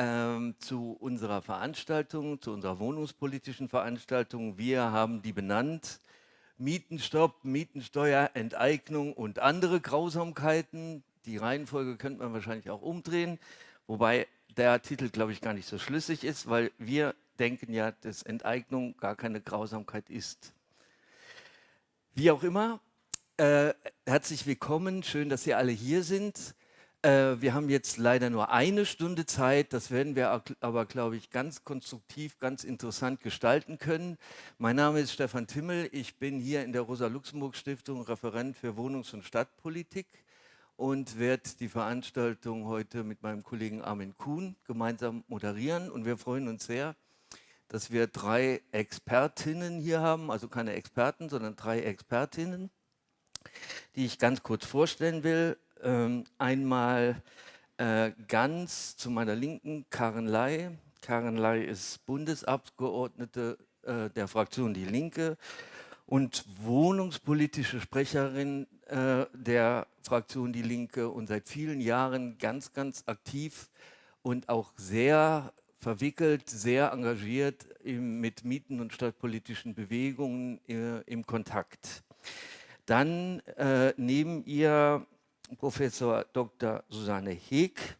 ähm, zu unserer Veranstaltung, zu unserer wohnungspolitischen Veranstaltung. Wir haben die benannt Mietenstopp, Mietensteuer, Enteignung und andere Grausamkeiten. Die Reihenfolge könnte man wahrscheinlich auch umdrehen, wobei der Titel, glaube ich, gar nicht so schlüssig ist, weil wir denken ja, dass Enteignung gar keine Grausamkeit ist. Wie auch immer, äh, herzlich willkommen, schön, dass Sie alle hier sind. Äh, wir haben jetzt leider nur eine Stunde Zeit, das werden wir aber, glaube ich, ganz konstruktiv, ganz interessant gestalten können. Mein Name ist Stefan Timmel, ich bin hier in der Rosa-Luxemburg-Stiftung Referent für Wohnungs- und Stadtpolitik und werde die Veranstaltung heute mit meinem Kollegen Armin Kuhn gemeinsam moderieren und wir freuen uns sehr, dass wir drei Expertinnen hier haben, also keine Experten, sondern drei Expertinnen, die ich ganz kurz vorstellen will. Ähm, einmal äh, ganz zu meiner Linken Karen Ley. Karen Ley ist Bundesabgeordnete äh, der Fraktion Die Linke und wohnungspolitische Sprecherin äh, der Fraktion Die Linke und seit vielen Jahren ganz, ganz aktiv und auch sehr verwickelt, sehr engagiert im, mit Mieten- und stadtpolitischen Bewegungen äh, im Kontakt. Dann äh, neben ihr Professor Dr. Susanne Heek.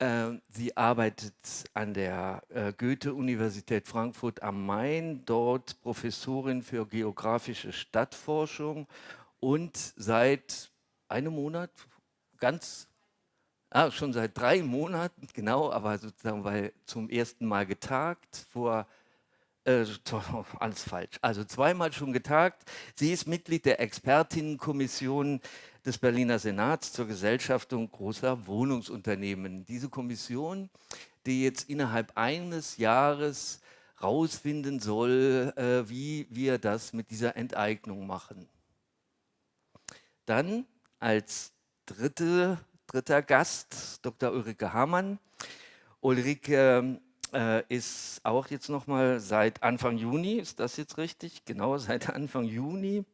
Ähm, sie arbeitet an der äh, Goethe-Universität Frankfurt am Main, dort Professorin für geografische Stadtforschung und seit einem Monat, ganz, ah, schon seit drei Monaten, genau, aber sozusagen, weil zum ersten Mal getagt, vor äh, alles falsch. Also zweimal schon getagt. Sie ist Mitglied der Expertinnenkommission des Berliner Senats zur Gesellschaftung großer Wohnungsunternehmen. Diese Kommission, die jetzt innerhalb eines Jahres rausfinden soll, äh, wie wir das mit dieser Enteignung machen. Dann als dritte, dritter Gast Dr. Ulrike Hamann. Ulrike äh, ist auch jetzt nochmal seit Anfang Juni, ist das jetzt richtig? Genau, seit Anfang Juni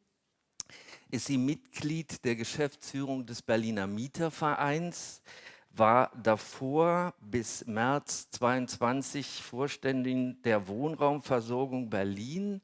ist sie Mitglied der Geschäftsführung des Berliner Mietervereins, war davor bis März 22 Vorständin der Wohnraumversorgung Berlin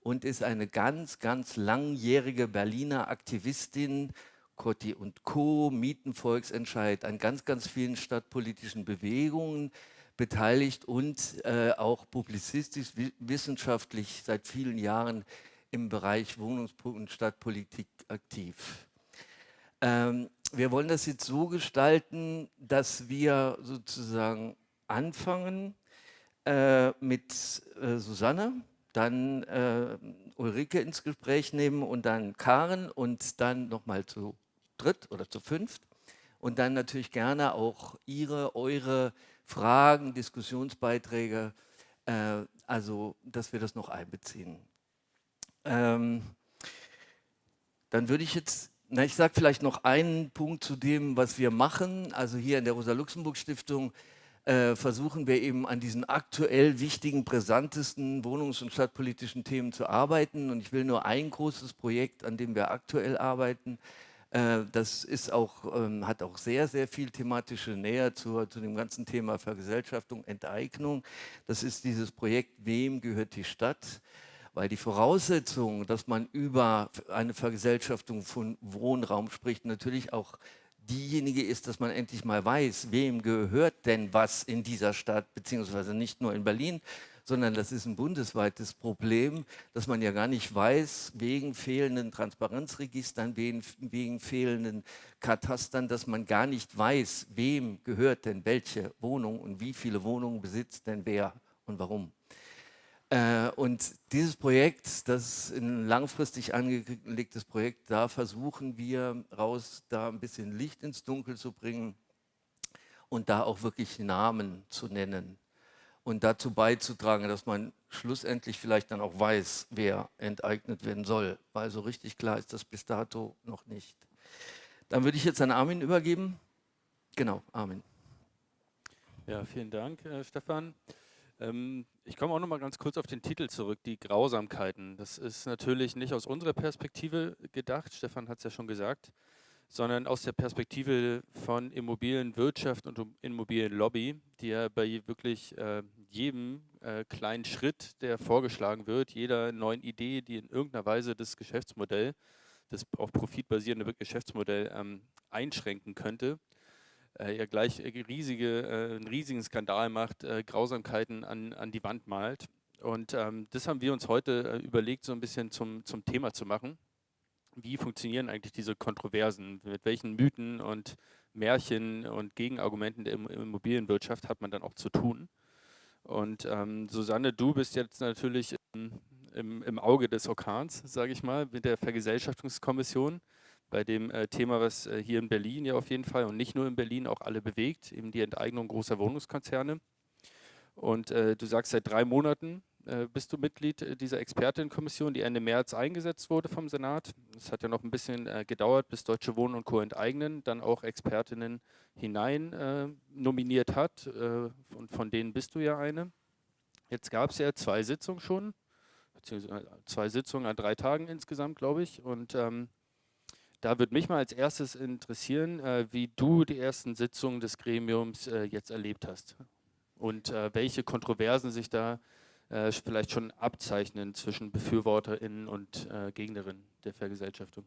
und ist eine ganz, ganz langjährige Berliner Aktivistin, Cotti und Co., Mietenvolksentscheid, an ganz, ganz vielen stadtpolitischen Bewegungen, beteiligt und äh, auch publizistisch, wissenschaftlich seit vielen Jahren im Bereich Wohnungs- und Stadtpolitik aktiv. Ähm, wir wollen das jetzt so gestalten, dass wir sozusagen anfangen äh, mit äh, Susanne, dann äh, Ulrike ins Gespräch nehmen und dann Karen und dann nochmal zu dritt oder zu fünft und dann natürlich gerne auch ihre, eure Fragen, Diskussionsbeiträge, äh, also dass wir das noch einbeziehen. Ähm, dann würde ich jetzt, na, ich sage vielleicht noch einen Punkt zu dem, was wir machen. Also hier in der Rosa-Luxemburg-Stiftung äh, versuchen wir eben an diesen aktuell wichtigen, brisantesten wohnungs- und stadtpolitischen Themen zu arbeiten. Und ich will nur ein großes Projekt, an dem wir aktuell arbeiten, das ist auch, ähm, hat auch sehr, sehr viel thematische Nähe zu, zu dem ganzen Thema Vergesellschaftung, Enteignung. Das ist dieses Projekt Wem gehört die Stadt? Weil die Voraussetzung, dass man über eine Vergesellschaftung von Wohnraum spricht, natürlich auch diejenige ist, dass man endlich mal weiß, wem gehört denn was in dieser Stadt, beziehungsweise nicht nur in Berlin, sondern das ist ein bundesweites Problem, dass man ja gar nicht weiß, wegen fehlenden Transparenzregistern, wegen, wegen fehlenden Katastern, dass man gar nicht weiß, wem gehört denn welche Wohnung und wie viele Wohnungen besitzt denn wer und warum. Äh, und dieses Projekt, das ist ein langfristig angelegtes Projekt, da versuchen wir raus, da ein bisschen Licht ins Dunkel zu bringen und da auch wirklich Namen zu nennen und dazu beizutragen, dass man schlussendlich vielleicht dann auch weiß, wer enteignet werden soll, weil so richtig klar ist das bis dato noch nicht. Dann würde ich jetzt an Armin übergeben. Genau, Armin. Ja, vielen Dank, äh, Stefan. Ähm, ich komme auch noch mal ganz kurz auf den Titel zurück, die Grausamkeiten. Das ist natürlich nicht aus unserer Perspektive gedacht, Stefan hat es ja schon gesagt, sondern aus der Perspektive von Immobilienwirtschaft und Immobilienlobby, die ja bei wirklich äh, jedem äh, kleinen Schritt, der vorgeschlagen wird, jeder neuen Idee, die in irgendeiner Weise das Geschäftsmodell, das auf Profit basierende Geschäftsmodell ähm, einschränken könnte, äh, ja gleich riesige, äh, einen riesigen Skandal macht, äh, Grausamkeiten an, an die Wand malt. Und ähm, das haben wir uns heute äh, überlegt, so ein bisschen zum, zum Thema zu machen wie funktionieren eigentlich diese Kontroversen? Mit welchen Mythen und Märchen und Gegenargumenten der Immobilienwirtschaft hat man dann auch zu tun? Und ähm, Susanne, du bist jetzt natürlich im, im, im Auge des Orkans, sage ich mal, mit der Vergesellschaftungskommission bei dem äh, Thema, was äh, hier in Berlin ja auf jeden Fall und nicht nur in Berlin auch alle bewegt, eben die Enteignung großer Wohnungskonzerne. Und äh, du sagst seit drei Monaten bist du Mitglied äh, dieser Expertenkommission, die Ende März eingesetzt wurde vom Senat. Es hat ja noch ein bisschen äh, gedauert, bis Deutsche Wohnen und Co. enteignen, dann auch Expertinnen hinein äh, nominiert hat. Äh, und von denen bist du ja eine. Jetzt gab es ja zwei Sitzungen schon, beziehungsweise zwei Sitzungen an drei Tagen insgesamt, glaube ich. Und ähm, da würde mich mal als erstes interessieren, äh, wie du die ersten Sitzungen des Gremiums jetzt erlebt hast und welche Kontroversen sich da äh, vielleicht schon abzeichnen zwischen BefürworterInnen und äh, Gegnerinnen der Vergesellschaftung?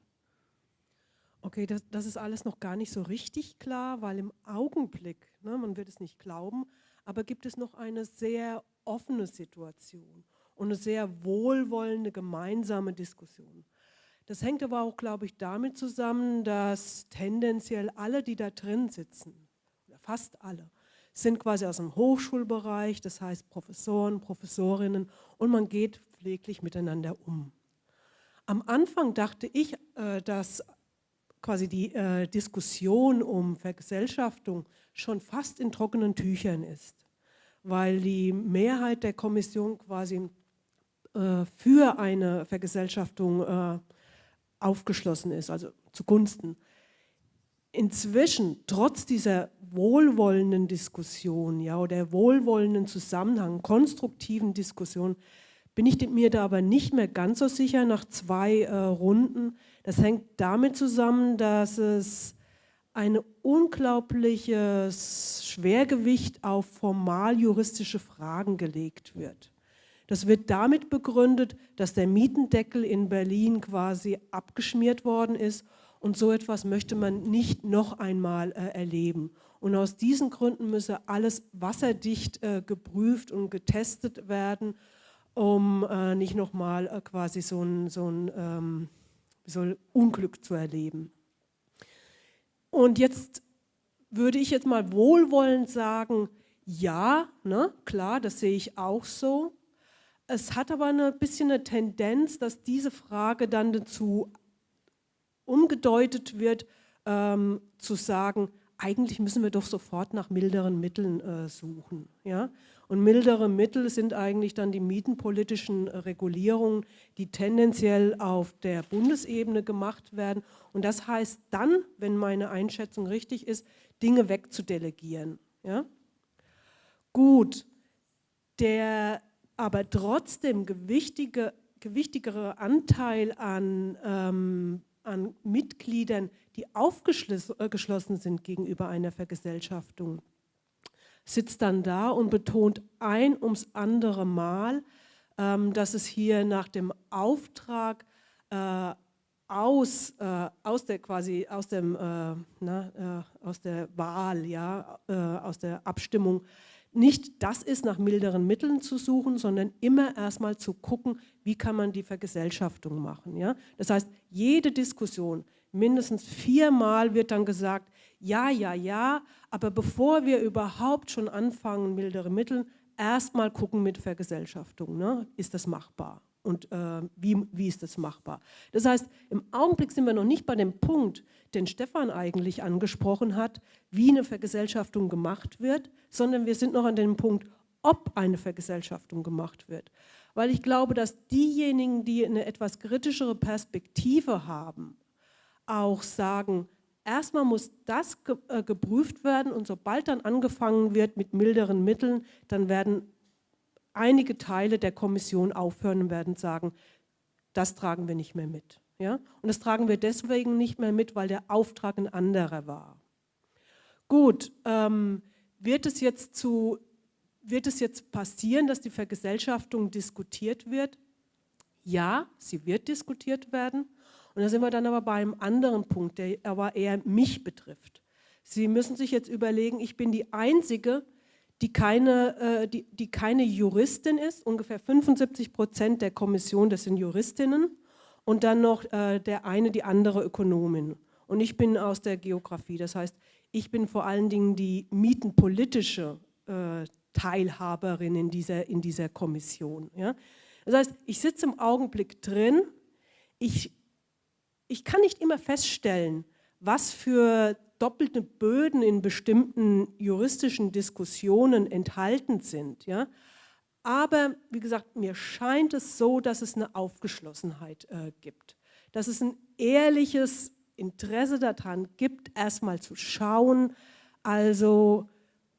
Okay, das, das, ist alles noch gar nicht so richtig klar, weil im Augenblick, ne, man wird es nicht glauben, aber gibt es noch eine sehr offene Situation und eine sehr wohlwollende gemeinsame Diskussion. Das hängt aber auch, glaube ich, damit zusammen, dass tendenziell alle, die da drin sitzen, fast alle, sind quasi aus dem Hochschulbereich, das heißt Professoren, Professorinnen und man geht pfleglich miteinander um. Am Anfang dachte ich, äh, dass quasi die äh, Diskussion um Vergesellschaftung schon fast in trockenen Tüchern ist, weil die Mehrheit der Kommission quasi äh, für eine Vergesellschaftung aufgeschlossen ist, also zugunsten inzwischen, trotz dieser wohlwollenden Diskussion ja, oder wohlwollenden Zusammenhang, konstruktiven Diskussion, bin ich mir da aber nicht mehr ganz so sicher nach zwei äh, Runden. Das hängt damit zusammen, dass es ein unglaubliches Schwergewicht auf formal juristische Fragen gelegt wird. Das wird damit begründet, dass der Mietendeckel in Berlin quasi abgeschmiert worden ist und so etwas möchte man nicht noch einmal äh, erleben. Und aus diesen Gründen müsse alles wasserdicht äh, geprüft und getestet werden, um äh, nicht nochmal äh, quasi so ein, so ein ähm, so Unglück zu erleben. Und jetzt würde ich jetzt mal wohlwollend sagen, ja, ne, klar, das sehe ich auch so. Es hat aber ein bisschen eine Tendenz, dass diese Frage dann dazu umgedeutet wird, ähm, zu sagen, eigentlich müssen wir doch sofort nach milderen Mitteln äh, suchen. Ja? Und mildere Mittel sind eigentlich dann die mietenpolitischen äh, Regulierungen, die tendenziell auf der Bundesebene gemacht werden. Und das heißt dann, wenn meine Einschätzung richtig ist, Dinge wegzudelegieren. Ja? Gut, der aber trotzdem gewichtige, gewichtigere Anteil an ähm, an Mitgliedern, die aufgeschlossen äh, sind gegenüber einer Vergesellschaftung, sitzt dann da und betont ein ums andere Mal, ähm, dass es hier nach dem Auftrag äh, aus, äh, aus der quasi aus dem äh, na, äh, aus der Wahl ja äh, aus der Abstimmung nicht das ist, nach milderen Mitteln zu suchen, sondern immer erstmal zu gucken, wie kann man die Vergesellschaftung machen. Ja? Das heißt, jede Diskussion, mindestens viermal wird dann gesagt, ja, ja, ja, aber bevor wir überhaupt schon anfangen, mildere Mittel, erstmal gucken mit Vergesellschaftung, ne? ist das machbar und äh, wie, wie ist das machbar. Das heißt, im Augenblick sind wir noch nicht bei dem Punkt, den Stefan eigentlich angesprochen hat, wie eine Vergesellschaftung gemacht wird, sondern wir sind noch an dem Punkt, ob eine Vergesellschaftung gemacht wird. Weil ich glaube, dass diejenigen, die eine etwas kritischere Perspektive haben, auch sagen, erstmal muss das ge äh, geprüft werden und sobald dann angefangen wird mit milderen Mitteln, dann werden einige Teile der Kommission aufhören und werden sagen, das tragen wir nicht mehr mit. Ja? Und das tragen wir deswegen nicht mehr mit, weil der Auftrag ein anderer war. Gut, ähm, wird, es jetzt zu, wird es jetzt passieren, dass die Vergesellschaftung diskutiert wird? Ja, sie wird diskutiert werden. Und da sind wir dann aber bei einem anderen Punkt, der aber eher mich betrifft. Sie müssen sich jetzt überlegen, ich bin die Einzige, die keine, äh, die, die keine Juristin ist. Ungefähr 75 Prozent der Kommission, das sind Juristinnen. Und dann noch äh, der eine, die andere Ökonomin. Und ich bin aus der Geografie. Das heißt, ich bin vor allen Dingen die mietenpolitische äh, Teilhaberin in dieser, in dieser Kommission. Das heißt, ich sitze im Augenblick drin, ich, ich kann nicht immer feststellen, was für doppelte Böden in bestimmten juristischen Diskussionen enthalten sind. Ja? Aber wie gesagt, mir scheint es so, dass es eine Aufgeschlossenheit äh, gibt, dass es ein ehrliches Interesse daran gibt, erstmal zu schauen, also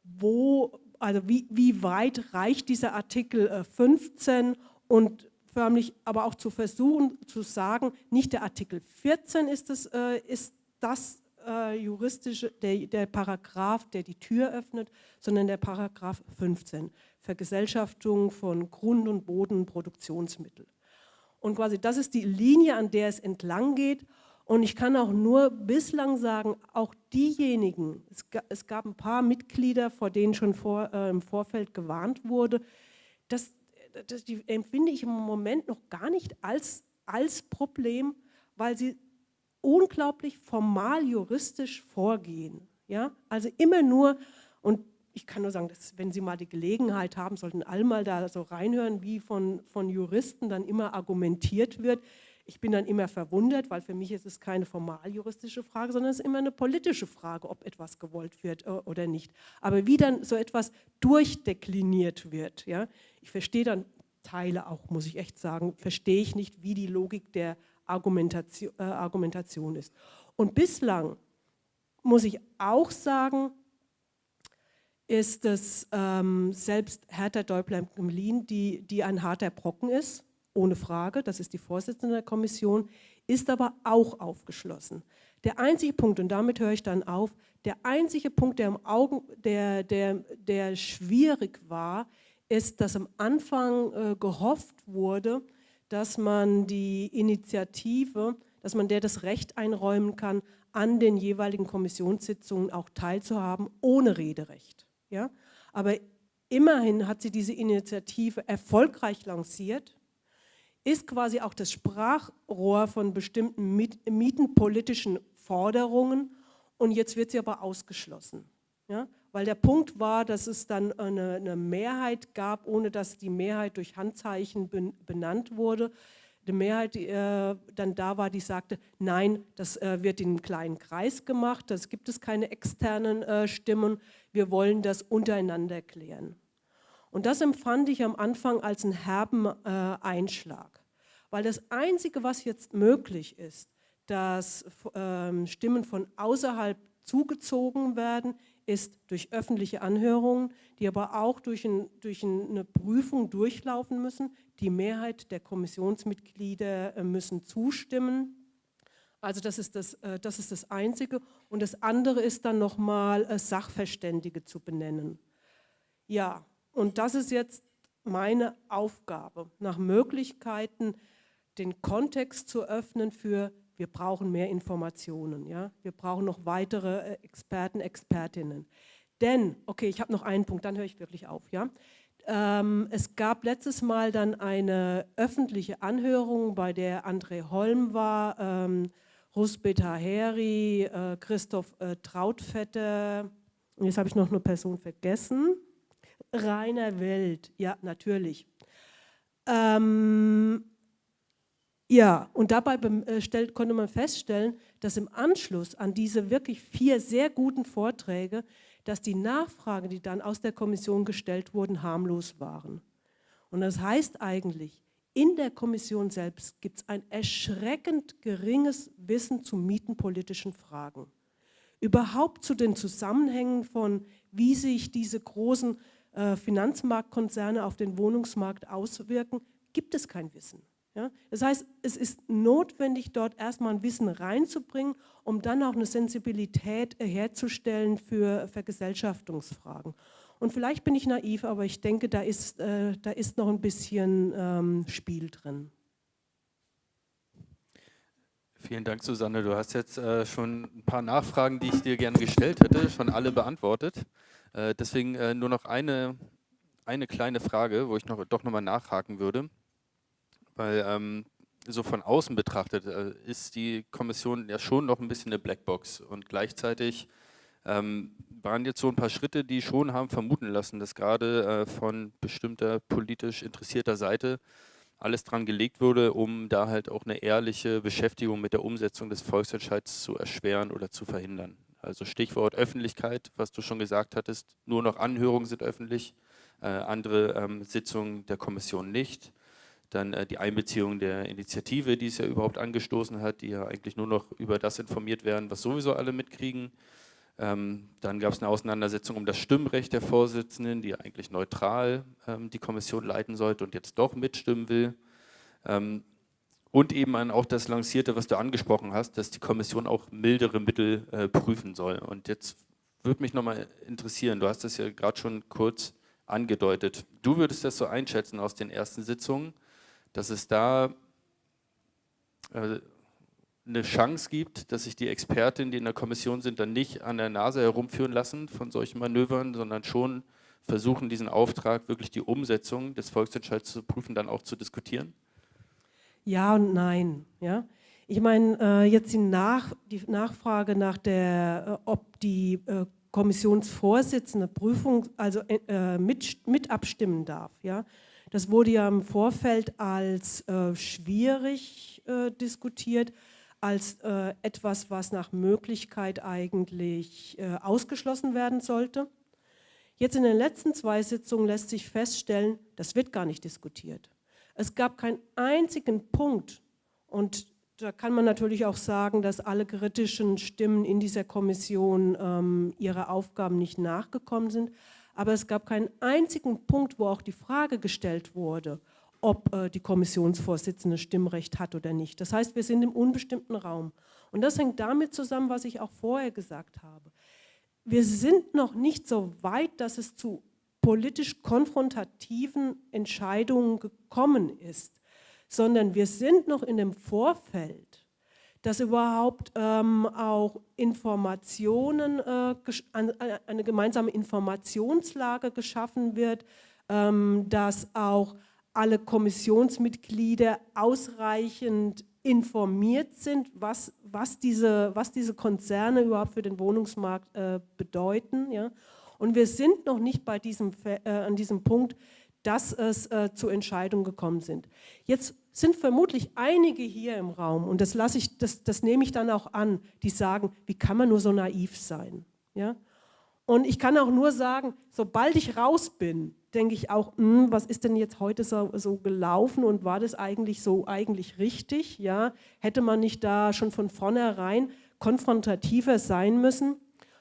wo, also wie, wie weit reicht dieser Artikel äh, 15 und förmlich aber auch zu versuchen zu sagen, nicht der Artikel 14 ist das, äh, ist das äh, juristische, der, der Paragraph, der die Tür öffnet, sondern der Paragraph 15, Vergesellschaftung von Grund- und Bodenproduktionsmittel. Und quasi das ist die Linie, an der es entlang geht. Und ich kann auch nur bislang sagen, auch diejenigen, es, gab ein paar Mitglieder, vor denen schon vor, äh, im Vorfeld gewarnt wurde, das, das empfinde ich im Moment noch gar nicht als, als Problem, weil sie unglaublich formal juristisch vorgehen. Ja? Also immer nur, und ich kann nur sagen, dass, wenn Sie mal die Gelegenheit haben, sollten alle mal da so reinhören, wie von, von Juristen dann immer argumentiert wird. Ich bin dann immer verwundert, weil für mich ist es keine formal juristische Frage, sondern es ist immer eine politische Frage, ob etwas gewollt wird äh, oder nicht. Aber wie dann so etwas durchdekliniert wird, ja? ich verstehe dann Teile auch, muss ich echt sagen, verstehe ich nicht, wie die Logik der Argumentation, äh, Argumentation ist. Und bislang muss ich auch sagen, ist es ähm, selbst Hertha Däubler-Gemlin, die, die ein harter Brocken ist, ohne Frage, das ist die Vorsitzende der Kommission, ist aber auch aufgeschlossen. Der einzige Punkt, und damit höre ich dann auf, der einzige Punkt, der, im Augen, der, der, der schwierig war, ist, dass am Anfang äh, gehofft wurde, dass man die Initiative, dass man der das Recht einräumen kann, an den jeweiligen Kommissionssitzungen auch teilzuhaben, ohne Rederecht. Ja? Aber immerhin hat sie diese Initiative erfolgreich lanciert, ist quasi auch das Sprachrohr von bestimmten mietenpolitischen Forderungen und jetzt wird sie aber ausgeschlossen. Ja? Weil der Punkt war, dass es dann eine, eine Mehrheit gab, ohne dass die Mehrheit durch Handzeichen benannt wurde. Die Mehrheit, die äh, dann da war, die sagte, nein, das äh, wird in einem kleinen Kreis gemacht, das gibt es keine externen äh, Stimmen, wir wollen das untereinander klären. Und das empfand ich am Anfang als einen herben äh, Einschlag, weil das Einzige, was jetzt möglich ist, dass ähm, Stimmen von außerhalb zugezogen werden, ist durch öffentliche Anhörungen, die aber auch durch, ein, durch eine Prüfung durchlaufen müssen. Die Mehrheit der Kommissionsmitglieder äh, müssen zustimmen. Also das ist das, äh, das ist das Einzige. Und das andere ist dann nochmal äh, Sachverständige zu benennen. Ja, und das ist jetzt meine Aufgabe, nach Möglichkeiten den Kontext zu öffnen für wir brauchen mehr Informationen, ja? wir brauchen noch weitere äh, Experten, Expertinnen. Denn, okay, ich habe noch einen Punkt, dann höre ich wirklich auf. Ja? Ähm, es gab letztes Mal dann eine öffentliche Anhörung, bei der André Holm war, ähm, Rusbet Heri, äh, Christoph äh, Trautvetter, und jetzt habe ich noch eine Person vergessen, Rainer Welt, ja, natürlich. Ähm, ja, und dabei äh, konnte man feststellen, dass im Anschluss an diese wirklich vier sehr guten Vorträge, dass die Nachfragen, die dann aus der Kommission gestellt wurden, harmlos waren. Und das heißt eigentlich, in der Kommission selbst gibt es ein erschreckend geringes Wissen zu mietenpolitischen Fragen. Überhaupt zu den Zusammenhängen von, wie sich diese großen äh, Finanzmarktkonzerne auf den Wohnungsmarkt auswirken, gibt es kein Wissen. Ja? Das heißt, es ist notwendig, dort erstmal ein Wissen reinzubringen, um dann auch eine Sensibilität herzustellen für Vergesellschaftungsfragen. Und vielleicht bin ich naiv, aber ich denke, da ist, äh, da ist noch ein bisschen ähm, Spiel drin. Vielen Dank, Susanne. Du hast jetzt äh, schon ein paar Nachfragen, die ich dir gerne gestellt hätte, schon alle beantwortet. Äh, deswegen äh, nur noch eine, eine kleine Frage, wo ich noch, doch nochmal nachhaken würde. Weil ähm, so von außen betrachtet äh, ist die Kommission ja schon noch ein bisschen eine Blackbox und gleichzeitig ähm, waren jetzt so ein paar Schritte, die schon haben vermuten lassen, dass gerade äh, von bestimmter politisch interessierter Seite alles dran gelegt wurde, um da halt auch eine ehrliche Beschäftigung mit der Umsetzung des Volksentscheids zu erschweren oder zu verhindern. Also Stichwort Öffentlichkeit, was du schon gesagt hattest, nur noch Anhörungen sind öffentlich, äh, andere ähm, Sitzungen der Kommission nicht. Dann äh, die Einbeziehung der Initiative, die es ja überhaupt angestoßen hat, die ja eigentlich nur noch über das informiert werden, was sowieso alle mitkriegen. Ähm, dann gab es eine Auseinandersetzung um das Stimmrecht der Vorsitzenden, die eigentlich neutral ähm, die Kommission leiten sollte und jetzt doch mitstimmen will. Ähm, und eben auch das Lancierte, was du angesprochen hast, dass die Kommission auch mildere Mittel äh, prüfen soll. Und jetzt würde mich nochmal interessieren, du hast das ja gerade schon kurz angedeutet. Du würdest das so einschätzen aus den ersten Sitzungen, dass es da äh, eine Chance gibt, dass sich die Expertinnen, die in der Kommission sind, dann nicht an der Nase herumführen lassen von solchen Manövern, sondern schon versuchen, diesen Auftrag, wirklich die Umsetzung des Volksentscheids zu prüfen, dann auch zu diskutieren? Ja und nein. Ja? Ich meine, äh, jetzt die, Nach die, Nachfrage nach der, äh, ob die äh, Kommissionsvorsitzende Prüfung, also äh, mit, mit abstimmen darf. Ja? Das wurde ja im Vorfeld als äh, schwierig äh, diskutiert als äh, etwas, was nach Möglichkeit eigentlich äh, ausgeschlossen werden sollte. Jetzt in den letzten zwei Sitzungen lässt sich feststellen, das wird gar nicht diskutiert. Es gab keinen einzigen Punkt und da kann man natürlich auch sagen, dass alle kritischen Stimmen in dieser Kommission ähm, ihrer Aufgaben nicht nachgekommen sind. Aber es gab keinen einzigen Punkt, wo auch die Frage gestellt wurde, ob äh, die Kommissionsvorsitzende Stimmrecht hat oder nicht. Das heißt, wir sind im unbestimmten Raum. Und das hängt damit zusammen, was ich auch vorher gesagt habe. Wir sind noch nicht so weit, dass es zu politisch konfrontativen Entscheidungen gekommen ist, sondern wir sind noch in dem Vorfeld, dass überhaupt ähm, auch Informationen, äh, eine gemeinsame Informationslage geschaffen wird, ähm, dass auch alle Kommissionsmitglieder ausreichend informiert sind, was, was, diese, was diese Konzerne überhaupt für den Wohnungsmarkt äh, bedeuten. Ja? Und wir sind noch nicht bei diesem, äh, an diesem Punkt, dass es äh, zu Entscheidungen gekommen sind. Jetzt sind vermutlich einige hier im Raum, und das, lasse ich, das, das nehme ich dann auch an, die sagen, wie kann man nur so naiv sein? Ja? Und ich kann auch nur sagen, sobald ich raus bin, denke ich auch, mh, hm, was ist denn jetzt heute so, so, gelaufen und war das eigentlich so eigentlich richtig? Ja? Hätte man nicht da schon von vornherein konfrontativer sein müssen?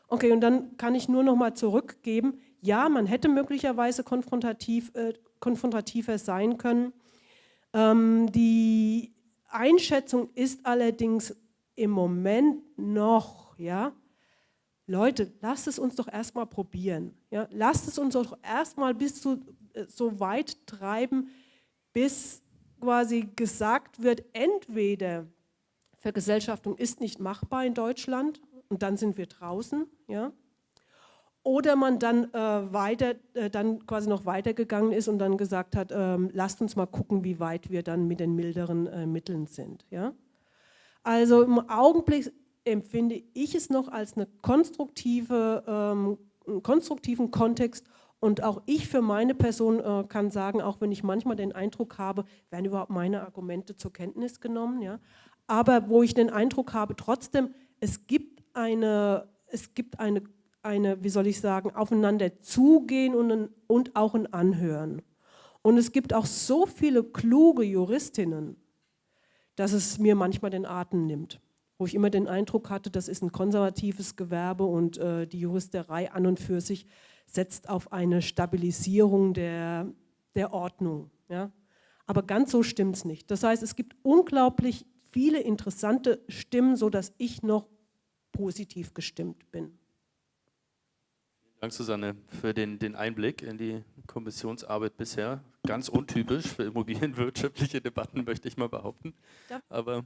Okay, und dann kann ich nur noch mal zurückgeben, ja, man hätte möglicherweise konfrontativ, äh, konfrontativer sein können. Ähm, die Einschätzung ist allerdings im Moment noch, ja, Leute, lasst es uns doch erstmal probieren. Ja? Lasst es uns doch erstmal bis zu, äh, so weit treiben, bis quasi gesagt wird, entweder Vergesellschaftung ist nicht machbar in Deutschland und dann sind wir draußen, ja? Oder man dann äh, weiter, äh, dann quasi noch weitergegangen ist und dann gesagt hat, ähm, lasst uns mal gucken, wie weit wir dann mit den milderen äh, Mitteln sind. Ja? Also im Augenblick empfinde ich es noch als eine konstruktive, ähm, einen konstruktiven Kontext und auch ich für meine Person äh, kann sagen, auch wenn ich manchmal den Eindruck habe, werden überhaupt meine Argumente zur Kenntnis genommen, ja? aber wo ich den Eindruck habe, trotzdem, es gibt eine, es gibt eine, eine wie soll ich sagen, aufeinander zugehen und, und auch ein Anhören. Und es gibt auch so viele kluge Juristinnen, dass es mir manchmal den Atem nimmt wo ich immer den Eindruck hatte, das ist ein konservatives Gewerbe und äh, die Juristerei an und für sich setzt auf eine Stabilisierung der, der Ordnung. Ja? Aber ganz so stimmt es nicht. Das heißt, es gibt unglaublich viele interessante Stimmen, sodass ich noch positiv gestimmt bin. Dank, Susanne, für den, den Einblick in die Kommissionsarbeit bisher. Ganz untypisch für immobilienwirtschaftliche Debatten, möchte ich mal behaupten. Aber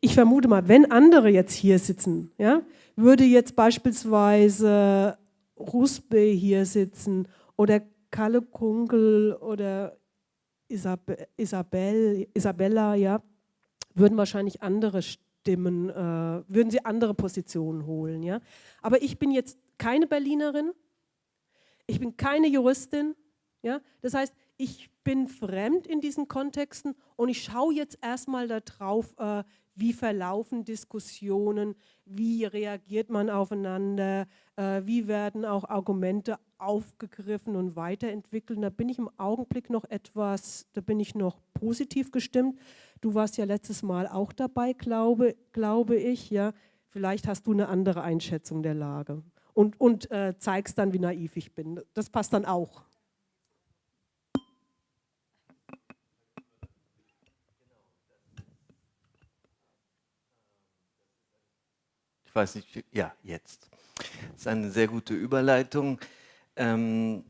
ich vermute mal, wenn andere jetzt hier sitzen, ja, würde jetzt beispielsweise Rusbe hier sitzen oder Kalle Kunkel oder Isabel, Isabel, Isabella, ja, würden wahrscheinlich andere Stimmen, äh, würden sie andere Positionen holen. Ja? Aber ich bin jetzt keine Berlinerin, ich bin keine Juristin. Ja? Das heißt, ich bin fremd in diesen Kontexten und ich schaue jetzt erstmal darauf, äh, wie verlaufen Diskussionen, wie reagiert man aufeinander, äh, wie werden auch Argumente aufgegriffen und weiterentwickelt. Da bin ich im Augenblick noch etwas, da bin ich noch positiv gestimmt. Du warst ja letztes Mal auch dabei, glaube, glaube ich. Ja. Vielleicht hast du eine andere Einschätzung der Lage und, und äh, zeigst dann, wie naiv ich bin. Das passt dann auch. Ich weiß nicht, ja, jetzt. Das ist eine sehr gute Überleitung. Ähm,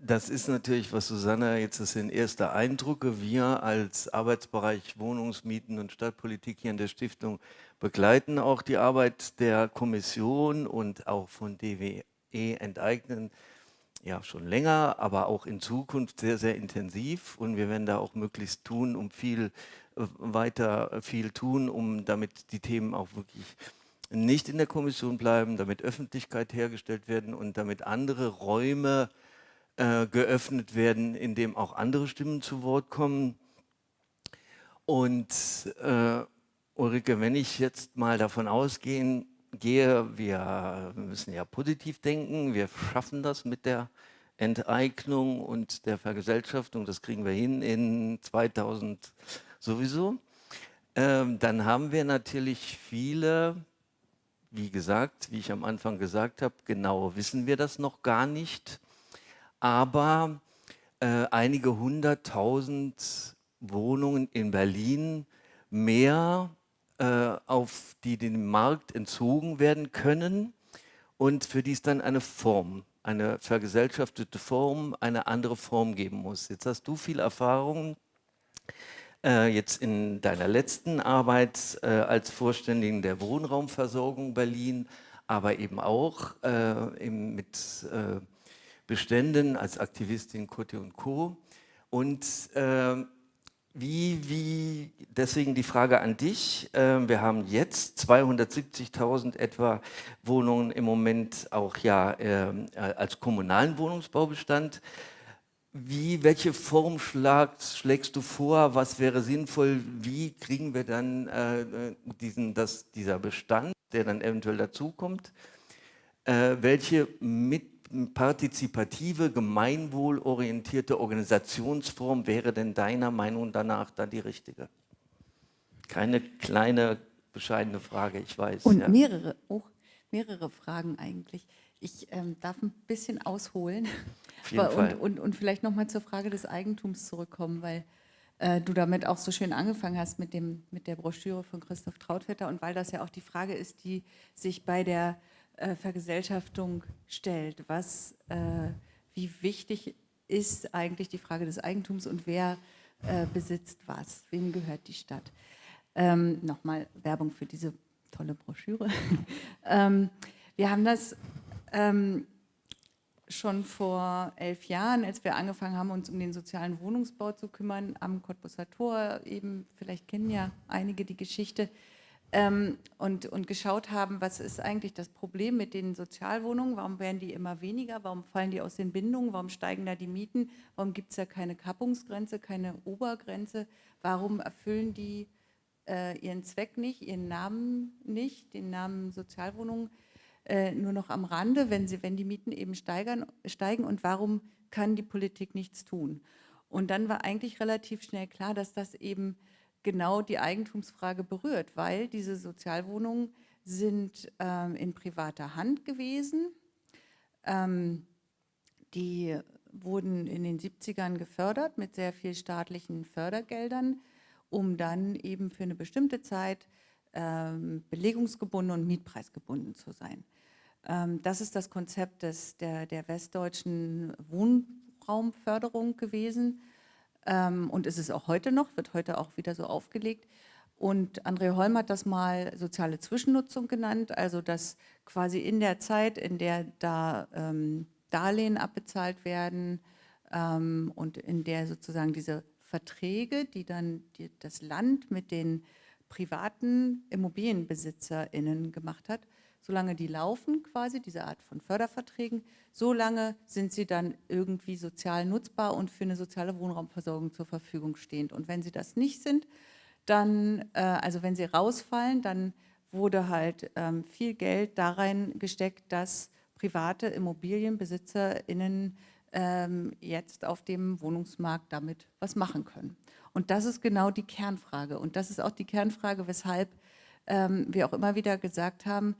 das ist natürlich, was Susanna jetzt das sind erste Eindrücke. Wir als Arbeitsbereich Wohnungsmieten und Stadtpolitik hier in der Stiftung begleiten auch die Arbeit der Kommission und auch von DWE enteignen ja schon länger, aber auch in Zukunft sehr, sehr intensiv und wir werden da auch möglichst tun, um viel äh, weiter viel tun, um damit die Themen auch wirklich nicht in der Kommission bleiben, damit Öffentlichkeit hergestellt werden und damit andere Räume äh, geöffnet werden, in dem auch andere Stimmen zu Wort kommen. Und äh, Ulrike, wenn ich jetzt mal davon ausgehe, gehe, wir müssen ja positiv denken, wir schaffen das mit der Enteignung und der Vergesellschaftung, das kriegen wir hin in 2000 sowieso. Ähm, dann haben wir natürlich viele wie gesagt, wie ich am Anfang gesagt habe, genau wissen wir das noch gar nicht. Aber äh, einige hunderttausend Wohnungen in Berlin mehr, äh, auf die dem Markt entzogen werden können und für die es dann eine Form, eine vergesellschaftete Form, eine andere Form geben muss. Jetzt hast du viel Erfahrung äh, jetzt in deiner letzten Arbeit äh, als Vorständigen der Wohnraumversorgung Berlin, aber eben auch äh, mit äh, Beständen als Aktivistin Kote und Co. Und äh, wie, wie, deswegen die Frage an dich. Äh, wir haben jetzt 270.000 etwa Wohnungen im Moment auch ja als kommunalen Wohnungsbaubestand. Wie, welche Form schlägst du vor? Was wäre sinnvoll? Wie kriegen wir dann äh, diesen, das, dieser Bestand, der dann eventuell dazukommt? Äh, welche mit, partizipative, gemeinwohlorientierte Organisationsform wäre denn deiner Meinung danach dann die richtige? Keine kleine, bescheidene Frage, ich weiß. Und ja. mehrere, oh, mehrere Fragen eigentlich. Ich ähm, darf ein bisschen ausholen und, und, und, vielleicht nochmal zur Frage des Eigentums zurückkommen, weil äh, du damit auch so schön angefangen hast mit, dem, mit der Broschüre von Christoph Trautvetter und weil das ja auch die Frage ist, die sich bei der äh, Vergesellschaftung stellt. Was, äh, wie wichtig ist eigentlich die Frage des Eigentums und wer äh, besitzt was, wem gehört die Stadt? Ähm, Nochmal Werbung für diese tolle Broschüre. ähm, wir haben das ähm, schon vor elf Jahren, als wir angefangen haben, uns um den sozialen Wohnungsbau zu kümmern, am Cottbusser Tor, eben, vielleicht kennen ja einige die Geschichte, ähm, und, und geschaut haben, was ist eigentlich das Problem mit den Sozialwohnungen, warum werden die immer weniger, warum fallen die aus den Bindungen, warum steigen da die Mieten, warum gibt es ja keine Kappungsgrenze, keine Obergrenze, warum erfüllen die äh, ihren Zweck nicht, ihren Namen nicht, den Namen Sozialwohnungen, äh, nur noch am Rande, wenn, sie, wenn die Mieten eben steigern, steigen? Und warum kann die Politik nichts tun? Und dann war eigentlich relativ schnell klar, dass das eben genau die Eigentumsfrage berührt, weil diese Sozialwohnungen sind ähm, in privater Hand gewesen. Ähm, die wurden in den 70ern gefördert mit sehr viel staatlichen Fördergeldern, um dann eben für eine bestimmte Zeit ähm, belegungsgebunden und mietpreisgebunden zu sein. Ähm, das ist das Konzept des, der, der westdeutschen Wohnraumförderung gewesen ähm, und ist es auch heute noch, wird heute auch wieder so aufgelegt. Und André Holm hat das mal soziale Zwischennutzung genannt, also dass quasi in der Zeit, in der da ähm, Darlehen abbezahlt werden ähm, und in der sozusagen diese Verträge, die dann die, das Land mit den privaten ImmobilienbesitzerInnen gemacht hat, solange die laufen quasi, diese Art von Förderverträgen, solange sind sie dann irgendwie sozial nutzbar und für eine soziale Wohnraumversorgung zur Verfügung stehend. Und wenn sie das nicht sind, dann, äh, also wenn sie rausfallen, dann wurde halt ähm, viel Geld da rein gesteckt, dass private ImmobilienbesitzerInnen ähm, jetzt auf dem Wohnungsmarkt damit was machen können. Und das ist genau die Kernfrage. Und das ist auch die Kernfrage, weshalb ähm, wir auch immer wieder gesagt haben,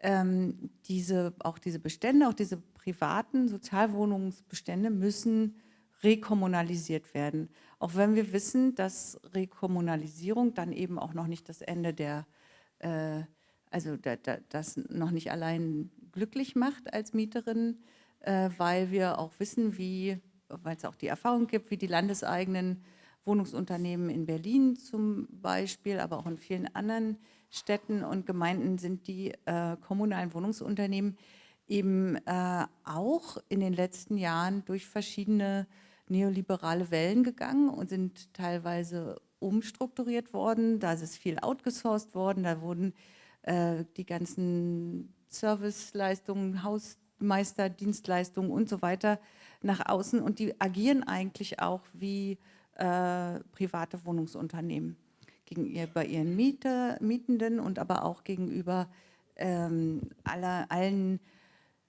ähm, diese, auch diese Bestände, auch diese privaten Sozialwohnungsbestände müssen rekommunalisiert werden. Auch wenn wir wissen, dass Rekommunalisierung dann eben auch noch nicht das Ende der, äh, also da, da, das noch nicht allein glücklich macht als Mieterin, äh, weil wir auch wissen, wie, weil es auch die Erfahrung gibt, wie die landeseigenen Wohnungsunternehmen in Berlin zum Beispiel, aber auch in vielen anderen Städten und Gemeinden sind die äh, kommunalen Wohnungsunternehmen eben äh, auch in den letzten Jahren durch verschiedene neoliberale Wellen gegangen und sind teilweise umstrukturiert worden. Da ist viel outgesourced worden, da wurden äh, die ganzen Serviceleistungen, Hausmeisterdienstleistungen und so weiter nach außen. Und die agieren eigentlich auch wie äh, private Wohnungsunternehmen gegenüber ihren Mieter, Mietenden und aber auch gegenüber ähm, aller, allen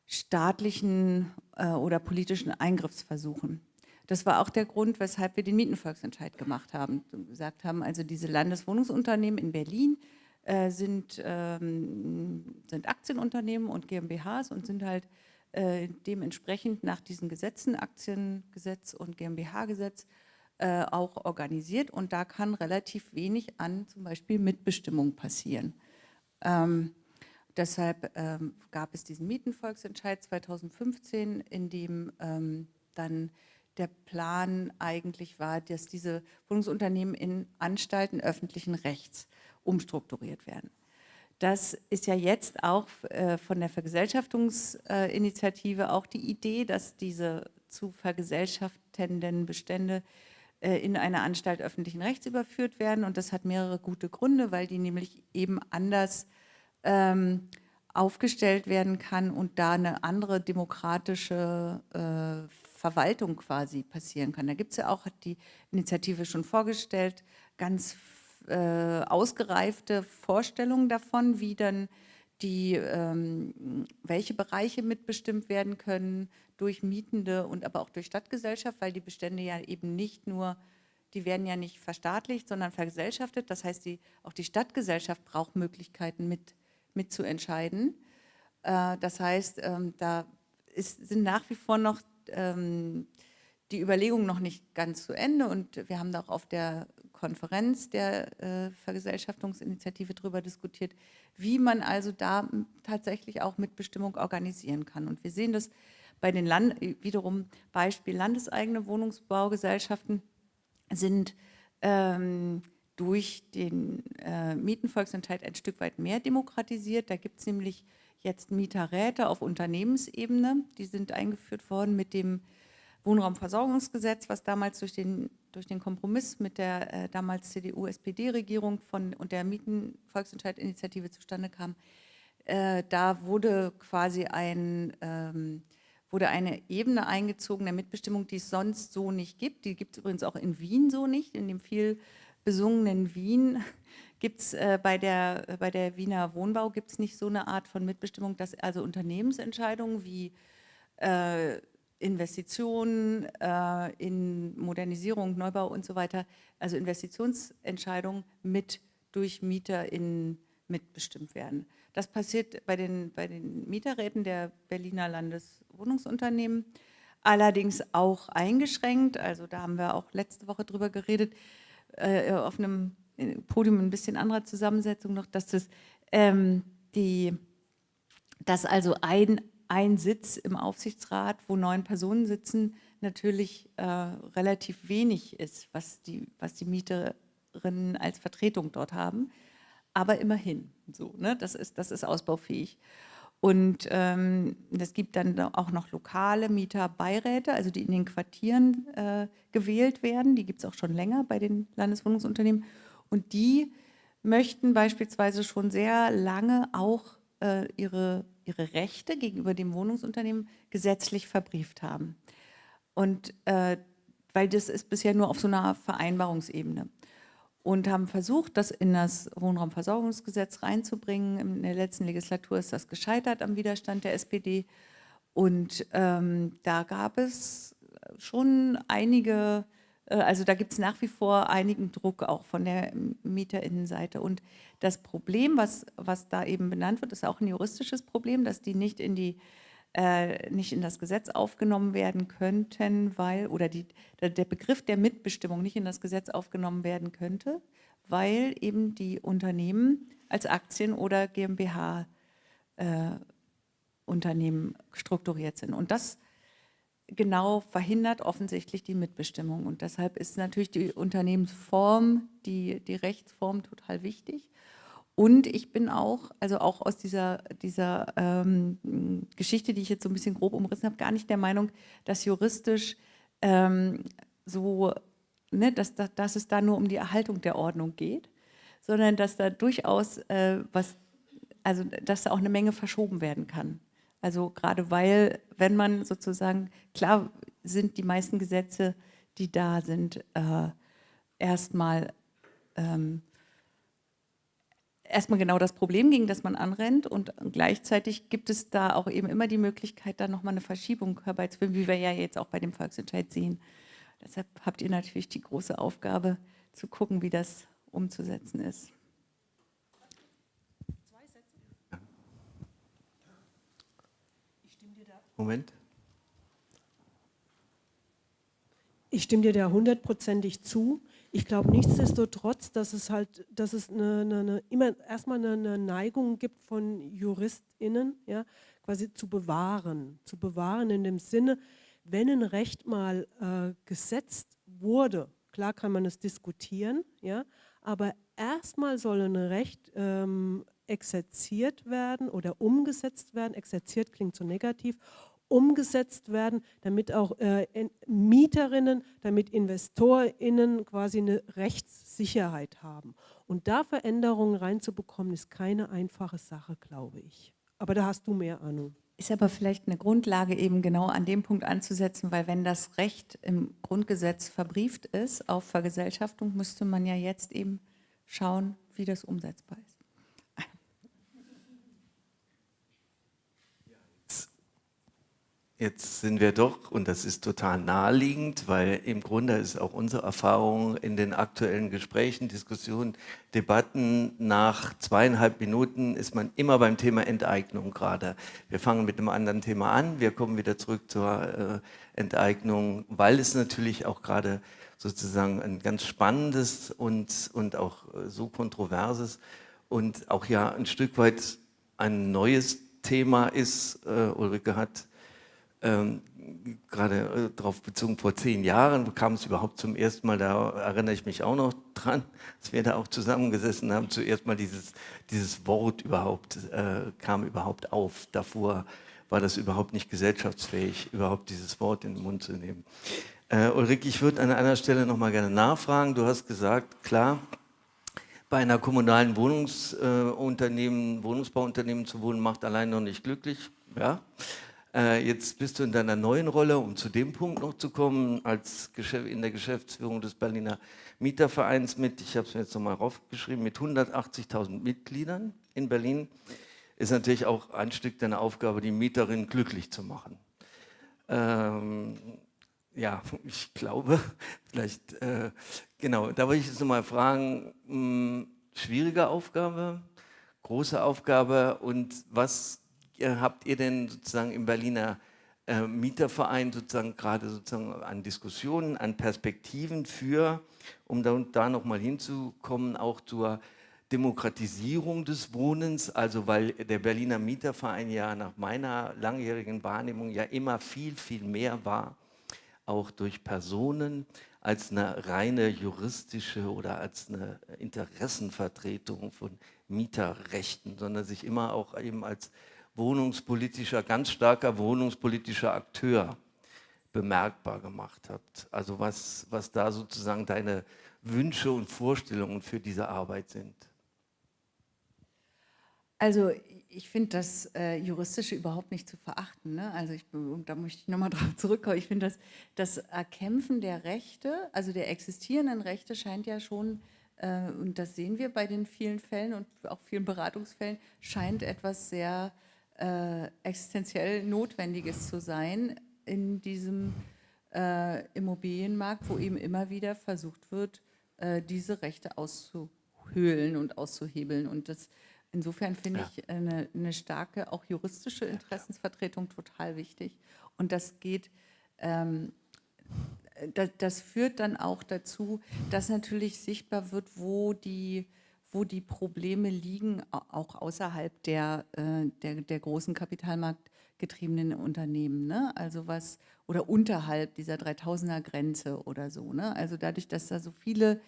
staatlichen äh, oder politischen Eingriffsversuchen. Das war auch der Grund, weshalb wir den Mietenvolksentscheid gemacht haben. Gesagt haben, also diese Landeswohnungsunternehmen in Berlin äh, sind, ähm, sind Aktienunternehmen und GmbHs und sind halt äh, dementsprechend nach diesen Gesetzen, Aktiengesetz und GmbH-Gesetz, äh, auch organisiert und da kann relativ wenig an zum Beispiel Mitbestimmung passieren. Ähm, deshalb ähm, gab es diesen Mietenvolksentscheid 2015, in dem ähm, dann der Plan eigentlich war, dass diese Wohnungsunternehmen in Anstalten öffentlichen Rechts umstrukturiert werden. Das ist ja jetzt auch äh, von der Vergesellschaftungsinitiative auch die Idee, dass diese zu vergesellschaftenden Bestände äh, in eine Anstalt öffentlichen Rechts überführt werden. Und das hat mehrere gute Gründe, weil die nämlich eben anders ähm, aufgestellt werden kann und da eine andere demokratische äh, Verwaltung quasi passieren kann. Da gibt es ja auch, hat die Initiative schon vorgestellt, ganz äh, ausgereifte Vorstellungen davon, wie dann die, ähm, welche Bereiche mitbestimmt werden können, durch Mietende und aber auch durch Stadtgesellschaft, weil die Bestände ja eben nicht nur, die werden ja nicht verstaatlicht, sondern vergesellschaftet. Das heißt, die, auch die Stadtgesellschaft braucht Möglichkeiten mit, mitzuentscheiden. Äh, das heißt, ähm, da ist, sind nach wie vor noch ähm, die Überlegungen noch nicht ganz zu Ende und wir haben da auch auf der Konferenz der äh, Vergesellschaftungsinitiative darüber diskutiert, wie man also da tatsächlich auch Mitbestimmung organisieren kann. Und wir sehen das bei den Land wiederum Beispiel landeseigene Wohnungsbaugesellschaften sind ähm, durch den äh, Mietenvolksentscheid ein Stück weit mehr demokratisiert. Da gibt es nämlich jetzt Mieterräte auf Unternehmensebene, die sind eingeführt worden mit dem Wohnraumversorgungsgesetz, was damals durch den, durch den Kompromiss mit der äh, damals CDU-SPD-Regierung und der Mietenvolksentscheidinitiative zustande kam. Äh, da wurde quasi ein ähm, wurde eine Ebene eingezogen der Mitbestimmung, die es sonst so nicht gibt. Die gibt es übrigens auch in Wien so nicht. In dem viel besungenen Wien gibt es äh, bei, der, bei der Wiener Wohnbau gibt es nicht so eine Art von Mitbestimmung, dass also Unternehmensentscheidungen wie äh, Investitionen äh, in Modernisierung, Neubau und so weiter, also Investitionsentscheidungen mit durch MieterInnen mitbestimmt werden. Das passiert bei den, bei den Mieterräten der Berliner Landeswohnungsunternehmen, allerdings auch eingeschränkt. Also da haben wir auch letzte Woche drüber geredet, äh, auf einem Podium ein bisschen anderer Zusammensetzung noch, dass das ähm, die, dass also ein, ein Sitz im Aufsichtsrat, wo neun Personen sitzen, natürlich äh, relativ wenig ist, was die, was die Mieterinnen als Vertretung dort haben. Aber immerhin, so, ne? das, ist, das ist ausbaufähig. Und ähm, es gibt dann auch noch lokale Mieterbeiräte, also die in den Quartieren äh, gewählt werden. Die gibt es auch schon länger bei den Landeswohnungsunternehmen. Und die möchten beispielsweise schon sehr lange auch äh, ihre, ihre Rechte gegenüber dem Wohnungsunternehmen gesetzlich verbrieft haben. Und äh, weil das ist bisher nur auf so einer Vereinbarungsebene. Und haben versucht, das in das Wohnraumversorgungsgesetz reinzubringen. In der letzten Legislatur ist das gescheitert am Widerstand der SPD. Und ähm, da gab es schon einige äh, also da gibt es nach wie vor einigen Druck auch von der Mieterinnenseite. Und das Problem, was, was da eben benannt wird, ist auch ein juristisches Problem, dass die nicht in die äh, nicht in das Gesetz aufgenommen werden könnten, weil, oder die, der Begriff der Mitbestimmung nicht in das Gesetz aufgenommen werden könnte, weil eben die Unternehmen als Aktien- oder GmbH-Unternehmen äh, strukturiert sind. Und das genau verhindert offensichtlich die Mitbestimmung. Und deshalb ist natürlich die Unternehmensform, die, die Rechtsform total wichtig. Und ich bin auch, also auch aus dieser, dieser ähm, Geschichte, die ich jetzt so ein bisschen grob umrissen habe, gar nicht der Meinung, dass juristisch ähm, so, ne, dass, dass, dass es da nur um die Erhaltung der Ordnung geht, sondern dass da durchaus äh, was, also dass da auch eine Menge verschoben werden kann. Also gerade weil, wenn man sozusagen, klar sind die meisten Gesetze, die da sind, äh, erstmal ähm, erstmal genau das Problem, gegen das man anrennt und gleichzeitig gibt es da auch eben immer die Möglichkeit, da nochmal eine Verschiebung herbeizuführen, wie wir ja jetzt auch bei dem Volksentscheid sehen. Deshalb habt ihr natürlich die große Aufgabe zu gucken, wie das umzusetzen ist. Moment. Ich stimme dir da hundertprozentig zu. Ich glaube nichtsdestotrotz, dass es halt, dass es eine, eine, eine, immer erstmal eine, Neigung gibt von JuristInnen, ja, quasi zu bewahren. Zu bewahren in dem Sinne, wenn ein Recht mal äh, gesetzt wurde, klar kann man es diskutieren, ja, aber erstmal soll ein Recht ähm, exerziert werden oder umgesetzt werden. Exerziert klingt so negativ umgesetzt werden, damit auch äh, Mieterinnen, damit InvestorInnen quasi eine Rechtssicherheit haben. Und da Veränderungen reinzubekommen, ist keine einfache Sache, glaube ich. Aber da hast du mehr Ahnung. Ist aber vielleicht eine Grundlage, eben genau an dem Punkt anzusetzen, weil wenn das Recht im Grundgesetz verbrieft ist auf Vergesellschaftung, müsste man ja jetzt eben schauen, wie das umsetzbar ist. Jetzt sind wir doch, und das ist total naheliegend, weil im Grunde ist auch unsere Erfahrung in den aktuellen Gesprächen, Diskussionen, Debatten, nach zweieinhalb Minuten ist man immer beim Thema Enteignung gerade. Wir fangen mit einem anderen Thema an, wir kommen wieder zurück zur äh, Enteignung, weil es natürlich auch gerade sozusagen ein ganz spannendes und, und auch äh, so kontroverses und auch ja ein Stück weit ein neues Thema ist. Äh, Ulrike hat ähm, gerade äh, darauf bezogen, vor zehn Jahren kam es überhaupt zum ersten Mal, da erinnere ich mich auch noch dran, dass wir da auch zusammengesessen haben, zuerst mal dieses, dieses Wort überhaupt, äh, kam überhaupt auf. Davor war das überhaupt nicht gesellschaftsfähig, überhaupt dieses Wort in den Mund zu nehmen. Äh, Ulrike, ich würde an einer Stelle noch mal gerne nachfragen. Du hast gesagt, klar, bei einer kommunalen Wohnungsunternehmen, äh, Wohnungsbauunternehmen zu wohnen, macht allein noch nicht glücklich. Ja. Äh, jetzt bist du in deiner neuen Rolle, um zu dem Punkt noch zu kommen, als in der Geschäftsführung des Berliner Mietervereins mit, ich habe es mir jetzt nochmal raufgeschrieben, mit 180.000 Mitgliedern in Berlin, ist natürlich auch ein Stück deiner Aufgabe, die Mieterinnen glücklich zu machen. Ähm, ja, ich glaube, vielleicht, äh, genau, da wollte ich jetzt nochmal fragen, mh, hm, schwierige Aufgabe, große Aufgabe und was habt ihr denn sozusagen im Berliner äh, Mieterverein sozusagen gerade sozusagen an Diskussionen, an Perspektiven für, um da, da nochmal hinzukommen, auch zur Demokratisierung des Wohnens, also weil der Berliner Mieterverein ja nach meiner langjährigen Wahrnehmung ja immer viel, viel mehr war, auch durch Personen, als eine reine juristische oder als eine Interessenvertretung von Mieterrechten, sondern sich immer auch eben als wohnungspolitischer, ganz starker wohnungspolitischer Akteur bemerkbar gemacht hat. Also was, was da sozusagen deine Wünsche und Vorstellungen für diese Arbeit sind. Also ich finde das äh, Juristische überhaupt nicht zu verachten. Ne? Also ich, da möchte ich nochmal drauf zurückkommen. Ich finde, dass das Erkämpfen der Rechte, also der existierenden Rechte, scheint ja schon, äh, und das sehen wir bei den vielen Fällen und auch vielen Beratungsfällen, scheint etwas sehr äh, existenziell Notwendiges zu sein in diesem äh, Immobilienmarkt, wo eben immer wieder versucht wird, äh, diese Rechte auszuhöhlen und auszuhebeln. Und das Insofern finde ja. ich eine, eine, starke, auch juristische Interessensvertretung total wichtig. Und das geht, ähm, das, das, führt dann auch dazu, dass natürlich sichtbar wird, wo die, wo die Probleme liegen, auch außerhalb der, äh, der, der großen kapitalmarktgetriebenen Unternehmen. Ne? Also was, oder unterhalb dieser 3000er Grenze oder so. Ne? Also dadurch, dass da so viele